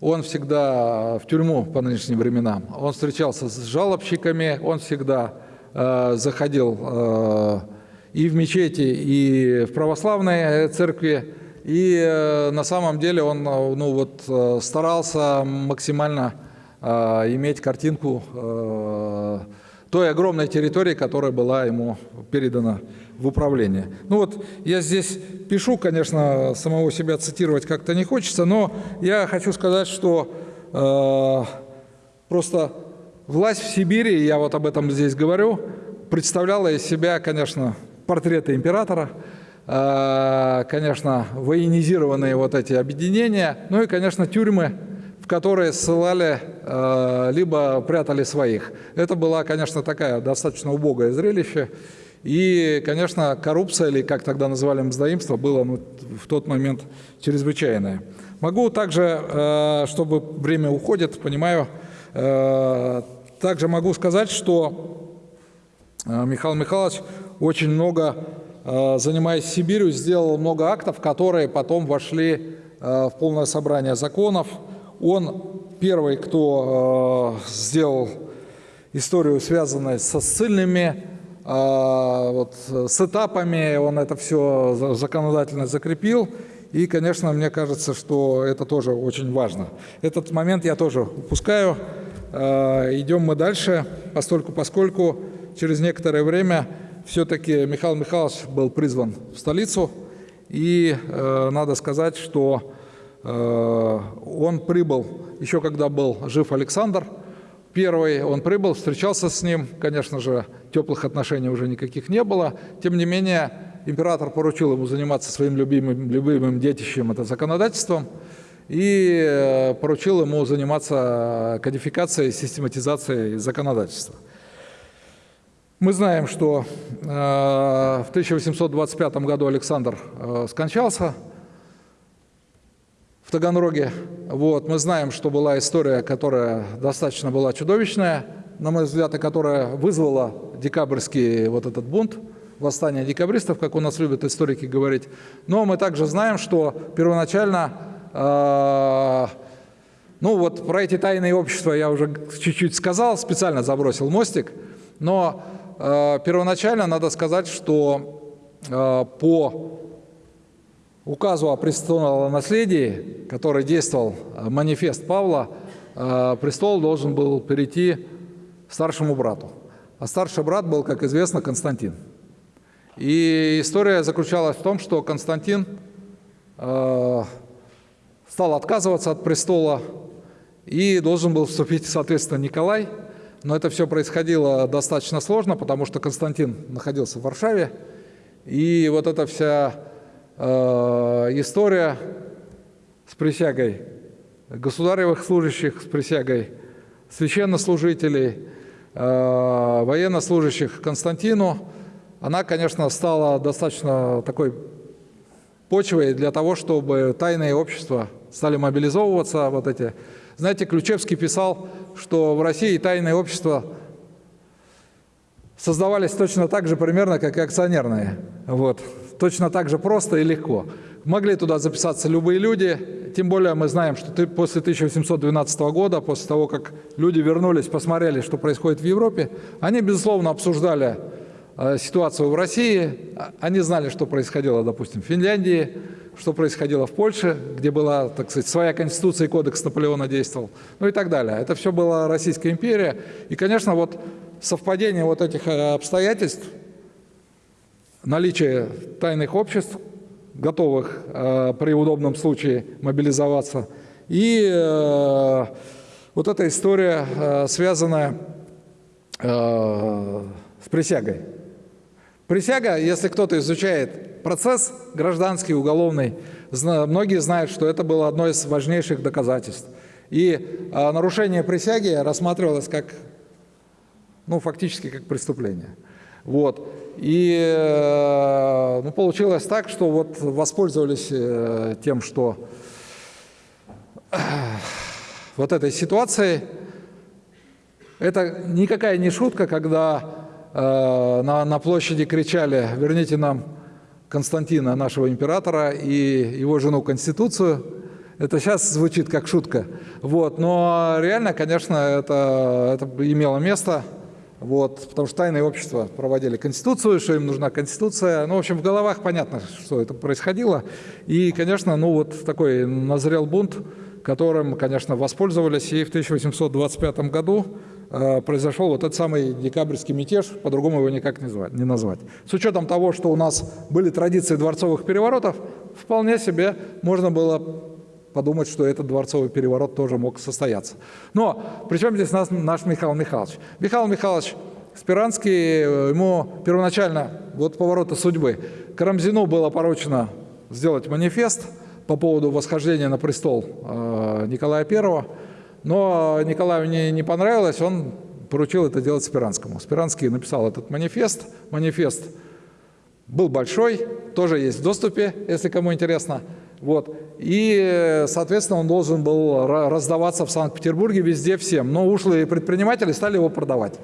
он всегда в тюрьму по нынешним временам, он встречался с жалобщиками, он всегда э, заходил э, и в мечети, и в православной церкви, и э, на самом деле он э, ну, вот, э, старался максимально э, иметь картинку э, той огромной территории, которая была ему передана в управление. Ну вот я здесь пишу, конечно, самого себя цитировать как-то не хочется, но я хочу сказать, что э, просто власть в Сибири, я вот об этом здесь говорю, представляла из себя, конечно, портреты императора, э, конечно, военизированные вот эти объединения, ну и, конечно, тюрьмы, в которые ссылали, э, либо прятали своих. Это было, конечно, такая достаточно убогое зрелище. И, конечно, коррупция, или как тогда называли мздоимство, было ну, в тот момент чрезвычайное. Могу также, э, чтобы время уходит, понимаю, также могу сказать, что э, Михаил Михайлович очень много, занимаясь Сибирью, сделал много актов, которые потом вошли в полное собрание законов. Он первый, кто сделал историю, связанную со ссыльными вот, с этапами он это все законодательно закрепил. И, конечно, мне кажется, что это тоже очень важно. Этот момент я тоже упускаю. А, идем мы дальше, постольку, поскольку через некоторое время все-таки Михаил Михайлович был призван в столицу. И э, надо сказать, что э, он прибыл еще когда был жив Александр – Первый он прибыл, встречался с ним, конечно же, теплых отношений уже никаких не было. Тем не менее, император поручил ему заниматься своим любимым, любимым детищем, это законодательством, и э, поручил ему заниматься кодификацией, систематизацией законодательства. Мы знаем, что э, в 1825 году Александр э, скончался, в Таганроге. Вот, мы знаем, что была история, которая достаточно была чудовищная, на мой взгляд, и которая вызвала декабрьский вот этот бунт, восстание декабристов, как у нас любят историки говорить. Но мы также знаем, что первоначально, э, ну вот про эти тайные общества я уже чуть-чуть сказал, специально забросил мостик, но э, первоначально надо сказать, что э, по указу о престолонаследии, который действовал манифест Павла, престол должен был перейти старшему брату. А старший брат был, как известно, Константин. И история заключалась в том, что Константин стал отказываться от престола и должен был вступить, соответственно, Николай. Но это все происходило достаточно сложно, потому что Константин находился в Варшаве. И вот эта вся Э, история с присягой государевых служащих, с присягой священнослужителей, э, военнослужащих Константину, она, конечно, стала достаточно такой почвой для того, чтобы тайные общества стали мобилизовываться. Вот эти. Знаете, Ключевский писал, что в России тайные общества создавались точно так же примерно, как и акционерные. Вот точно так же просто и легко. Могли туда записаться любые люди, тем более мы знаем, что ты после 1812 года, после того, как люди вернулись, посмотрели, что происходит в Европе, они, безусловно, обсуждали ситуацию в России, а, они знали, что происходило, допустим, в Финляндии, что происходило в Польше, где была, так сказать, своя конституция и кодекс Наполеона действовал, ну и так далее. Это все была Российская империя. И, конечно, вот совпадение вот этих э, обстоятельств наличие тайных обществ, готовых э, при удобном случае мобилизоваться, и э, вот эта история, э, связанная э, с присягой. Присяга, если кто-то изучает процесс гражданский, уголовный, многие знают, что это было одно из важнейших доказательств. И э, нарушение присяги рассматривалось как, ну, фактически как преступление. Вот. И э, ну, получилось так, что вот воспользовались э, тем, что э, вот этой ситуацией. Это никакая не шутка, когда на, на площади кричали «верните нам Константина, нашего императора, и его жену Конституцию». Это сейчас звучит как шутка. Вот. Но реально, конечно, это, это имело место. Вот, потому что тайные общества проводили конституцию, что им нужна конституция. Ну, в общем, в головах понятно, что это происходило. И, конечно, ну вот такой назрел бунт, которым, конечно, воспользовались. И в 1825 году э, произошел вот этот самый декабрьский мятеж, по-другому его никак не, звать, не назвать. С учетом того, что у нас были традиции дворцовых переворотов, вполне себе можно было подумать, что этот дворцовый переворот тоже мог состояться. Но причем здесь нас, наш Михаил Михайлович? Михаил Михайлович Спиранский, э, ему первоначально, вот поворота судьбы, Карамзину было поручено сделать манифест по поводу восхождения на престол э, Николая I, но Николаю не, не понравилось, он поручил это делать Спиранскому. Спиранский написал этот манифест. Манифест был большой, тоже есть в доступе, если кому интересно. Вот. И, соответственно, он должен был раздаваться в Санкт-Петербурге везде всем. Но ушлые предприниматели стали его продавать.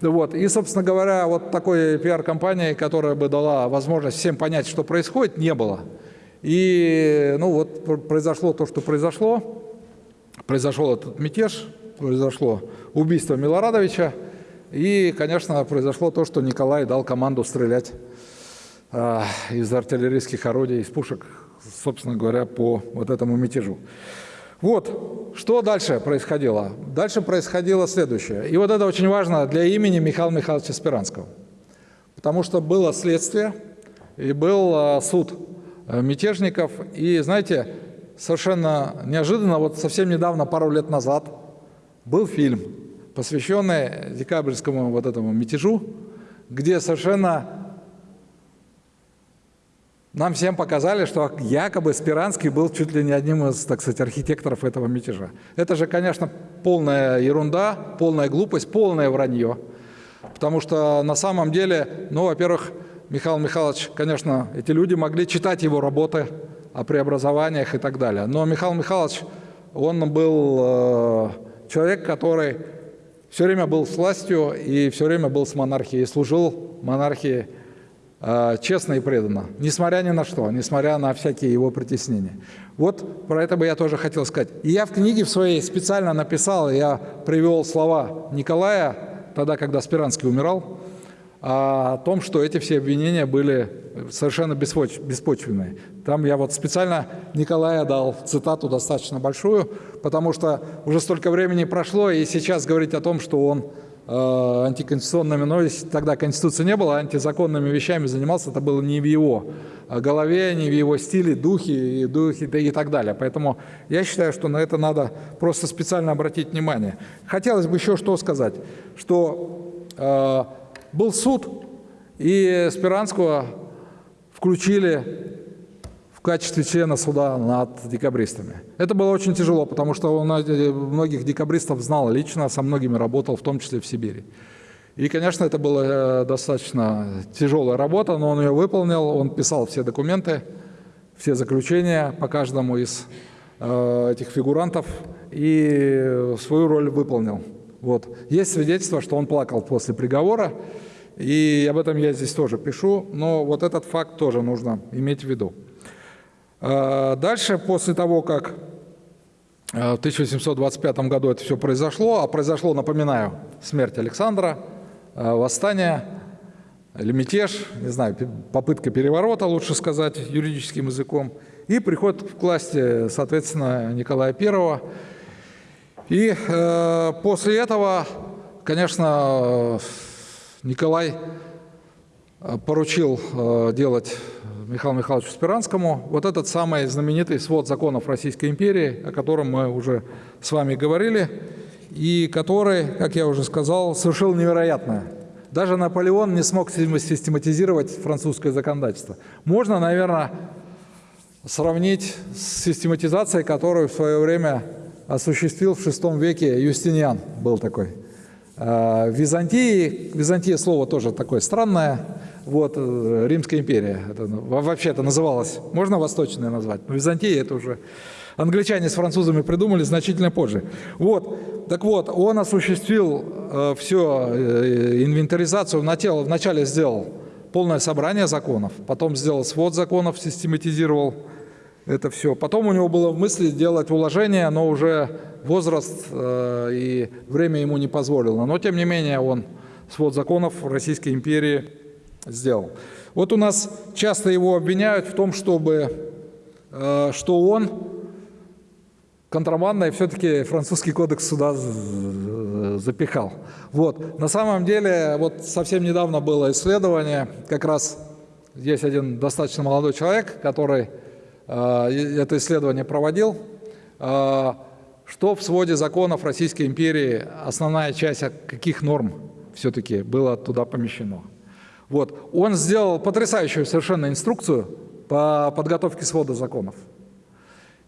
Вот. И, собственно говоря, вот такой пиар-компании, которая бы дала возможность всем понять, что происходит, не было. И ну вот произошло то, что произошло. Произошел этот мятеж, произошло убийство Милорадовича. И, конечно, произошло то, что Николай дал команду стрелять э, из артиллерийских орудий, из пушек собственно говоря, по вот этому мятежу. Вот, что дальше происходило? Дальше происходило следующее. И вот это очень важно для имени Михаила Михайловича Спиранского. Потому что было следствие и был а, суд э, мятежников. И, знаете, совершенно неожиданно, вот совсем недавно, пару лет назад, был фильм, посвященный декабрьскому вот этому мятежу, где совершенно нам всем показали, что якобы Спиранский был чуть ли не одним из, так сказать, архитекторов этого мятежа. Это же, конечно, полная ерунда, полная глупость, полное вранье. Потому что на самом деле, ну, во-первых, Михаил Михайлович, конечно, эти люди могли читать его работы о преобразованиях и так далее. Но Михаил Михайлович, он был э, человек, который все время был с властью и все время был с монархией, служил монархии Э, честно и преданно, несмотря ни на что, несмотря на всякие его притеснения. Вот про это бы я тоже хотел сказать. И я в книге в своей специально написал, я привел слова Николая, тогда, когда Спиранский умирал, о том, что эти все обвинения были совершенно беспочвенные. Там я вот специально Николая дал цитату достаточно большую, потому что уже столько времени прошло, и сейчас говорить о том, что он Э, антиконституционными, но тогда Конституции не было, антизаконными вещами занимался, это было не в его э, голове, не в его стиле, духе и, духе, и так далее. Поэтому я считаю, что на это надо просто специально обратить внимание. Хотелось бы еще что сказать, что э, был суд, и Спиранского включили в качестве члена суда над декабристами. Это было очень тяжело, потому что он многих декабристов знал лично, со многими работал, в том числе в Сибири. И, конечно, это была э, достаточно тяжелая работа, но он ее выполнил, он писал все документы, все заключения по каждому из э, этих фигурантов и свою роль выполнил. Вот. Есть свидетельство, что он плакал после приговора, и об этом я здесь тоже пишу, но вот этот факт тоже нужно иметь в виду. А, дальше, после того, как а, в 1825 году это все произошло, а произошло, напоминаю, смерть Александра, а, восстание или мятеж, не знаю, попытка переворота, лучше сказать, юридическим языком, и приход к власти, соответственно, Николая I. И э, после этого, конечно, Николай поручил э, делать Михаилу Михайловичу Спиранскому вот этот самый знаменитый свод законов Российской империи, о котором мы уже с вами говорили, и который, как я уже сказал, совершил невероятное. Даже Наполеон не смог систематизировать французское законодательство. Можно, наверное, сравнить с систематизацией, которую в свое время осуществил в VI веке Юстиниан, был такой. Э, в Византии, Византия слово тоже такое странное, вот, э, Римская империя, это, ну, вообще это называлось, можно восточное назвать, но Византия это уже англичане с французами придумали значительно позже. Вот, так вот, он осуществил э, все, э, инвентаризацию, начало, вначале сделал полное собрание законов, потом сделал свод законов, систематизировал, это все. Потом у него было в мысли сделать уложение, но уже возраст э, и время ему не позволило. Но тем не менее он свод законов Российской империи сделал. Вот у нас часто его обвиняют в том, чтобы, э, что он контрабандой все-таки французский кодекс сюда запихал. Вот. На самом деле, вот совсем недавно было исследование, как раз есть один достаточно молодой человек, который это исследование проводил, э, что в своде законов Российской империи основная часть каких норм все-таки было туда помещено. Вот. Он сделал потрясающую совершенно инструкцию по подготовке свода законов.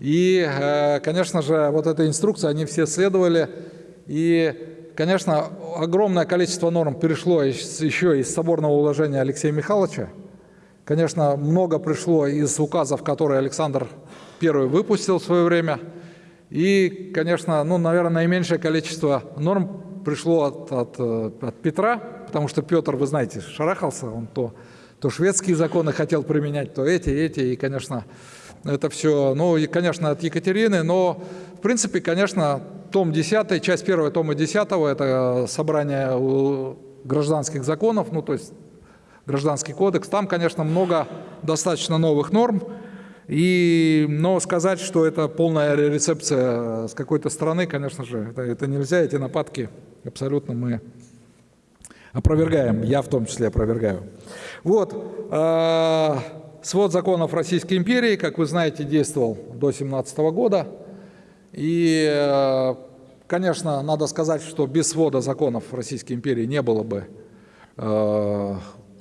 И, э, конечно же, вот эта инструкция, они все следовали. И, конечно, огромное количество норм перешло еще из соборного уложения Алексея Михайловича. Конечно, много пришло из указов, которые Александр I выпустил в свое время. И, конечно, ну, наверное, наименьшее количество норм пришло от, от, э, от Петра, потому что Петр, вы знаете, шарахался, он то, то шведские законы хотел применять, то эти, эти, и, конечно, это все, ну, и, конечно, от Екатерины, но, в принципе, конечно, том 10, часть 1 тома 10, это собрание гражданских законов, ну, то есть гражданский кодекс, там, конечно, много достаточно новых норм, и, но сказать, что это полная рецепция с какой-то стороны, конечно же, это, это нельзя, эти нападки абсолютно мы опровергаем, я в том числе опровергаю. Вот, э, свод законов Российской империи, как вы знаете, действовал до 17 года, и, э, конечно, надо сказать, что без свода законов Российской империи не было бы э,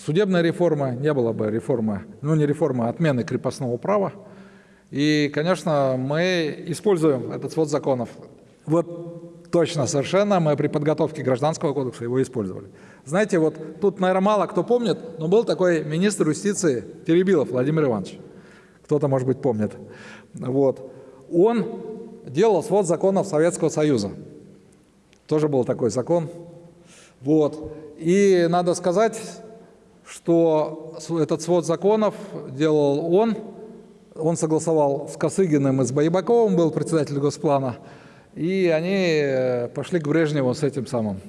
судебной реформы, не было бы реформы, ну не реформы, а отмены крепостного права. И, конечно, мы используем этот свод законов. Вот точно, совершенно, мы при подготовке Гражданского кодекса его использовали. Знаете, вот тут, наверное, мало кто помнит, но был такой министр юстиции Теребилов Владимир Иванович. Кто-то, может быть, помнит. Вот. Он делал свод законов Советского Союза. Тоже был такой закон. Вот. И надо сказать, что этот свод законов делал он, он согласовал с Косыгиным и с Боебаковым, был председатель Госплана, и они э, пошли к Брежневу с этим самым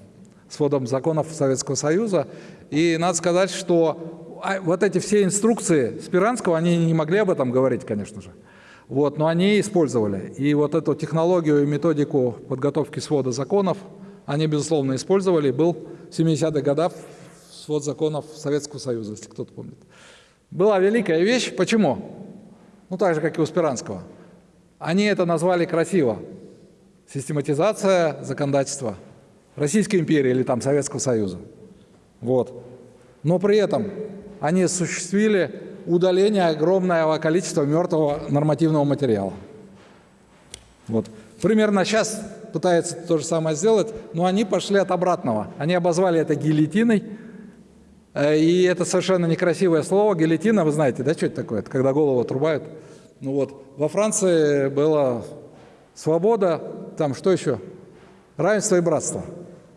сводом законов Советского Союза. И надо сказать, что а, вот эти все инструкции Спиранского, они не могли об этом говорить, конечно же. Вот, но они использовали. И вот эту технологию и методику подготовки свода законов они, безусловно, использовали. Был в 70-х годах свод законов Советского Союза, если кто-то помнит. Была великая вещь. Почему? Ну, так же, как и у Спиранского. Они это назвали красиво. Систематизация законодательства Российской империи или там Советского Союза. Вот. Но при этом они осуществили удаление огромного количества мертвого нормативного материала. Вот. Примерно сейчас пытаются то же самое сделать, но они пошли от обратного. Они обозвали это гильотиной, и это совершенно некрасивое слово, гильотина, вы знаете, да, что это такое? Это когда голову отрубают. Ну вот, во Франции была свобода, там что еще? Равенство и братство.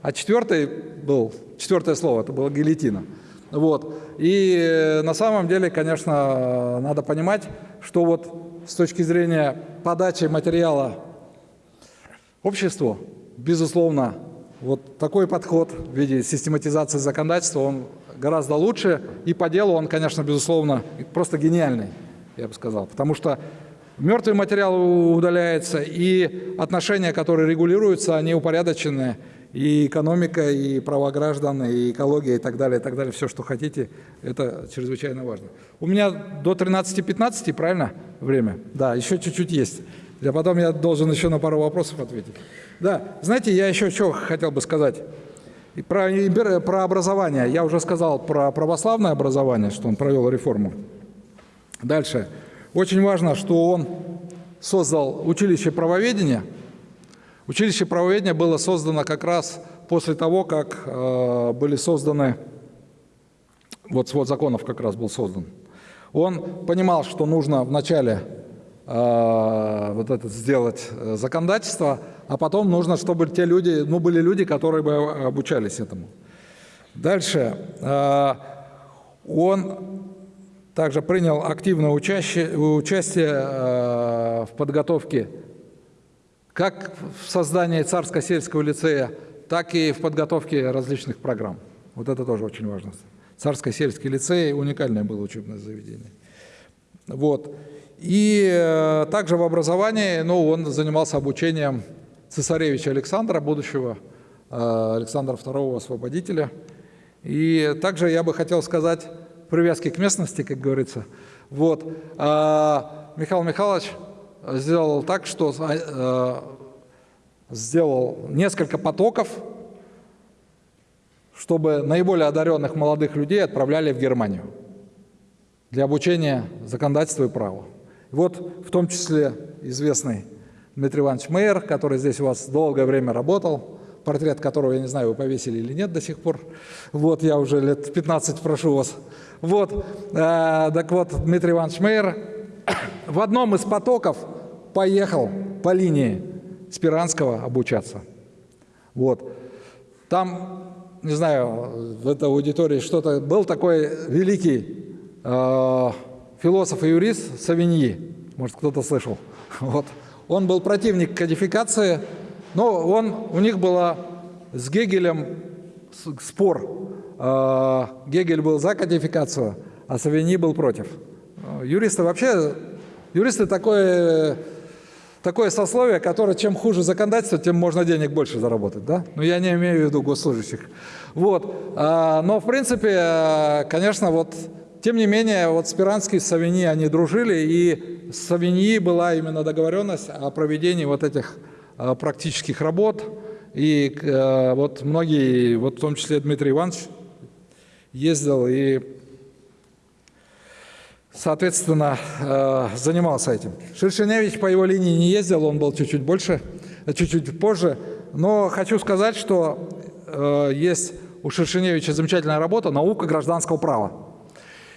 А четвертый был, четвертое слово, это было гильотина. Вот. И э, на самом деле, конечно, надо понимать, что вот с точки зрения подачи материала обществу, безусловно, вот такой подход в виде систематизации законодательства, он гораздо лучше. И по делу он, конечно, безусловно, просто гениальный, я бы сказал. Потому что мертвый материал удаляется, и отношения, которые регулируются, они упорядочены. И экономика, и права граждан, и экология, и так далее, и так далее. Все, что хотите, это чрезвычайно важно. У меня до 13-15, правильно, время? Да, еще чуть-чуть есть. А потом я должен еще на пару вопросов ответить. Да, знаете, я еще что хотел бы сказать. Про, про образование. Я уже сказал про православное образование, что он провел реформу. Дальше. Очень важно, что он создал училище правоведения. Училище правоведения было создано как раз после того, как э, были созданы, вот свод законов как раз был создан. Он понимал, что нужно вначале вот это сделать э, законодательство, а потом нужно, чтобы те люди, ну, были люди, которые бы обучались этому. Дальше. Э, он также принял активное участие, э, в подготовке как в создании царско-сельского лицея, так и в подготовке различных программ. Вот это тоже очень важно. Царско-сельский лицей – уникальное было учебное заведение. Вот. И э, также в образовании ну, он занимался обучением цесаревича Александра, будущего э, Александра II Освободителя. И также я бы хотел сказать привязки к местности, как говорится. Вот. А Михаил Михайлович сделал так, что э, сделал несколько потоков, чтобы наиболее одаренных молодых людей отправляли в Германию для обучения законодательству и праву. Вот в том числе известный Дмитрий Иванович Мейер, который здесь у вас долгое время работал, портрет которого, я не знаю, вы повесили или нет до сих пор. Вот, я уже лет 15 прошу вас. Вот, э, так вот, Дмитрий Иванович Мейер в одном из потоков поехал по линии Спиранского обучаться. Вот. Там, не знаю, в этой аудитории что-то... Был такой великий э, философ и юрист Савиньи, может, кто-то слышал. Вот. Он был противник кодификации, но он, у них было с Гегелем спор. Э, Гегель был за кодификацию, а Савиньи был против. Юристы вообще... Юристы такое такое сословие, которое чем хуже законодательство, тем можно денег больше заработать, да? Но я не имею в виду госслужащих. Вот. А, но, в принципе, конечно, вот, тем не менее, вот Спиранский с Савиньи, они дружили, и с Савиньи была именно договоренность о проведении вот этих э, практических работ, и э, вот многие, вот в том числе Дмитрий Иванович, ездил и соответственно, э, занимался этим. Шершеневич по его линии не ездил, он был чуть-чуть больше, чуть-чуть позже. Но хочу сказать, что есть у Шершеневича замечательная работа «Наука гражданского права».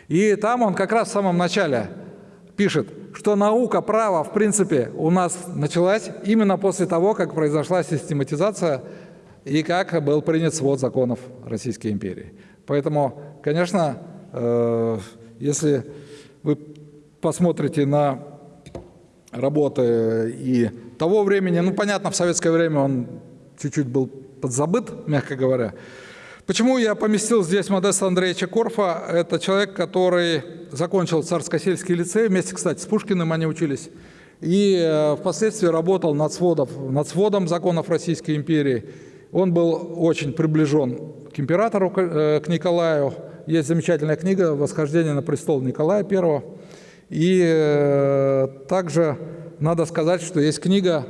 И там он как раз в самом начале пишет, что наука права, в принципе, у нас началась именно после того, как произошла систематизация и как был принят свод законов Российской империи. Поэтому, конечно, э, если вы посмотрите на работы и того времени, ну, понятно, в советское время он чуть-чуть был подзабыт, мягко говоря. Почему я поместил здесь Модеста Андреевича Корфа? Это человек, который закончил Царско-сельский лицей, вместе, кстати, с Пушкиным они учились, и э, впоследствии работал над, сводов, над сводом законов Российской империи. Он был очень приближен к императору, к э, Николаю, есть замечательная книга «Восхождение на престол Николая I». И э, также надо сказать, что есть книга,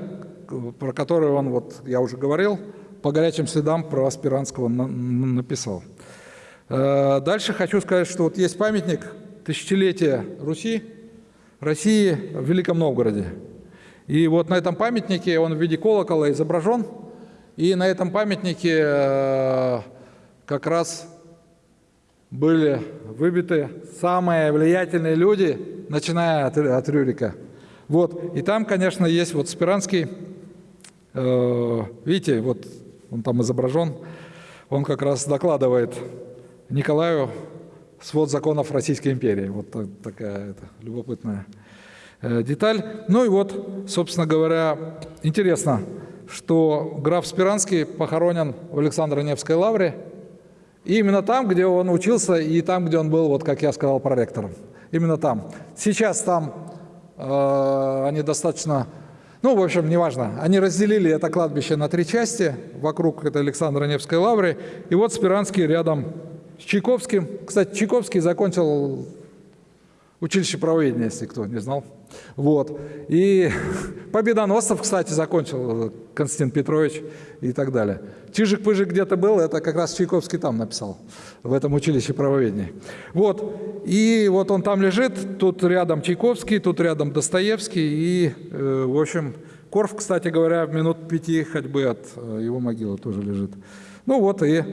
про которую он, вот я уже говорил, по горячим следам про Аспиранского на, написал. Э, дальше хочу сказать, что вот есть памятник тысячелетия Руси, России в Великом Новгороде. И вот на этом памятнике он в виде колокола изображен, и на этом памятнике э, как раз были выбиты самые влиятельные люди, начиная от, от Рюрика. Вот. И там, конечно, есть вот Спиранский, э, видите, вот он там изображен, он как раз докладывает Николаю свод законов Российской империи. Вот такая это, любопытная э, деталь. Ну и вот, собственно говоря, интересно, что граф Спиранский похоронен в Александро-Невской лавре, и именно там, где он учился, и там, где он был, вот как я сказал, проректором. Именно там. Сейчас там э, они достаточно, ну, в общем, неважно. Они разделили это кладбище на три части вокруг этой Александра Невской лавры. И вот Спиранский рядом с Чайковским. Кстати, Чайковский закончил училище правоведения, если кто не знал. Вот. И Победоносцев, кстати, закончил Константин Петрович и так далее. Чижик-пыжик где-то был, это как раз Чайковский там написал, в этом училище правоведения. Вот. И вот он там лежит, тут рядом Чайковский, тут рядом Достоевский. И, э, в общем, Корф, кстати говоря, в минут пяти ходьбы от э, его могилы тоже лежит. Ну вот и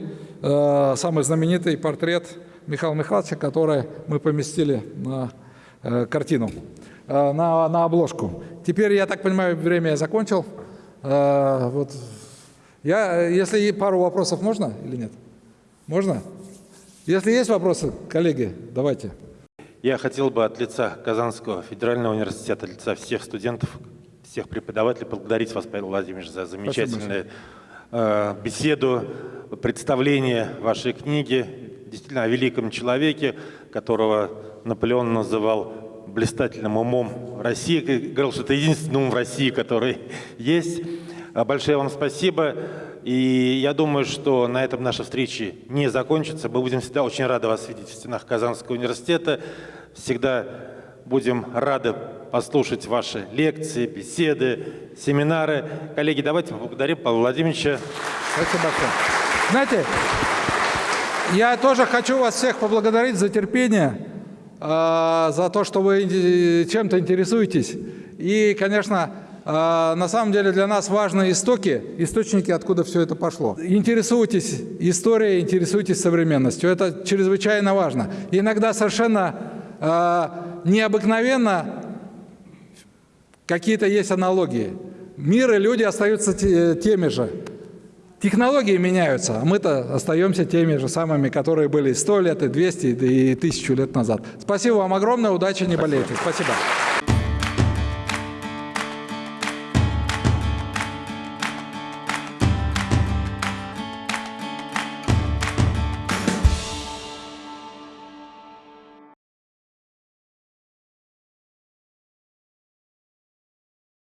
э, самый знаменитый портрет Михаила Михайловича, который мы поместили на э, картину. Э, на, на обложку. Теперь, я так понимаю, время я закончил. Э, вот. Я, если пару вопросов можно или нет? Можно? Если есть вопросы, коллеги, давайте. Я хотел бы от лица Казанского федерального университета, от лица всех студентов, всех преподавателей поблагодарить вас, Павел Владимирович, за замечательную э, беседу, представление вашей книги, действительно о великом человеке, которого Наполеон называл блистательным умом России, говорил, что это единственный ум в России, который есть. А большое вам спасибо. И я думаю, что на этом наша встреча не закончится. Мы будем всегда очень рады вас видеть в стенах Казанского университета. Всегда будем рады послушать ваши лекции, беседы, семинары. Коллеги, давайте поблагодарим Павла Владимировича. Спасибо большое. Знаете, я тоже хочу вас всех поблагодарить за терпение, за то, что вы чем-то интересуетесь. И, конечно, э, на самом деле для нас важны истоки, источники, откуда все это пошло. Интересуйтесь историей, интересуйтесь современностью. Это чрезвычайно важно. Иногда совершенно э, необыкновенно какие-то есть аналогии. Мир и люди остаются теми же. Технологии меняются, а мы-то остаемся теми же самыми, которые были 100 лет, и 200, и 1000 лет назад. Спасибо вам огромное, удачи, не болейте. Спасибо.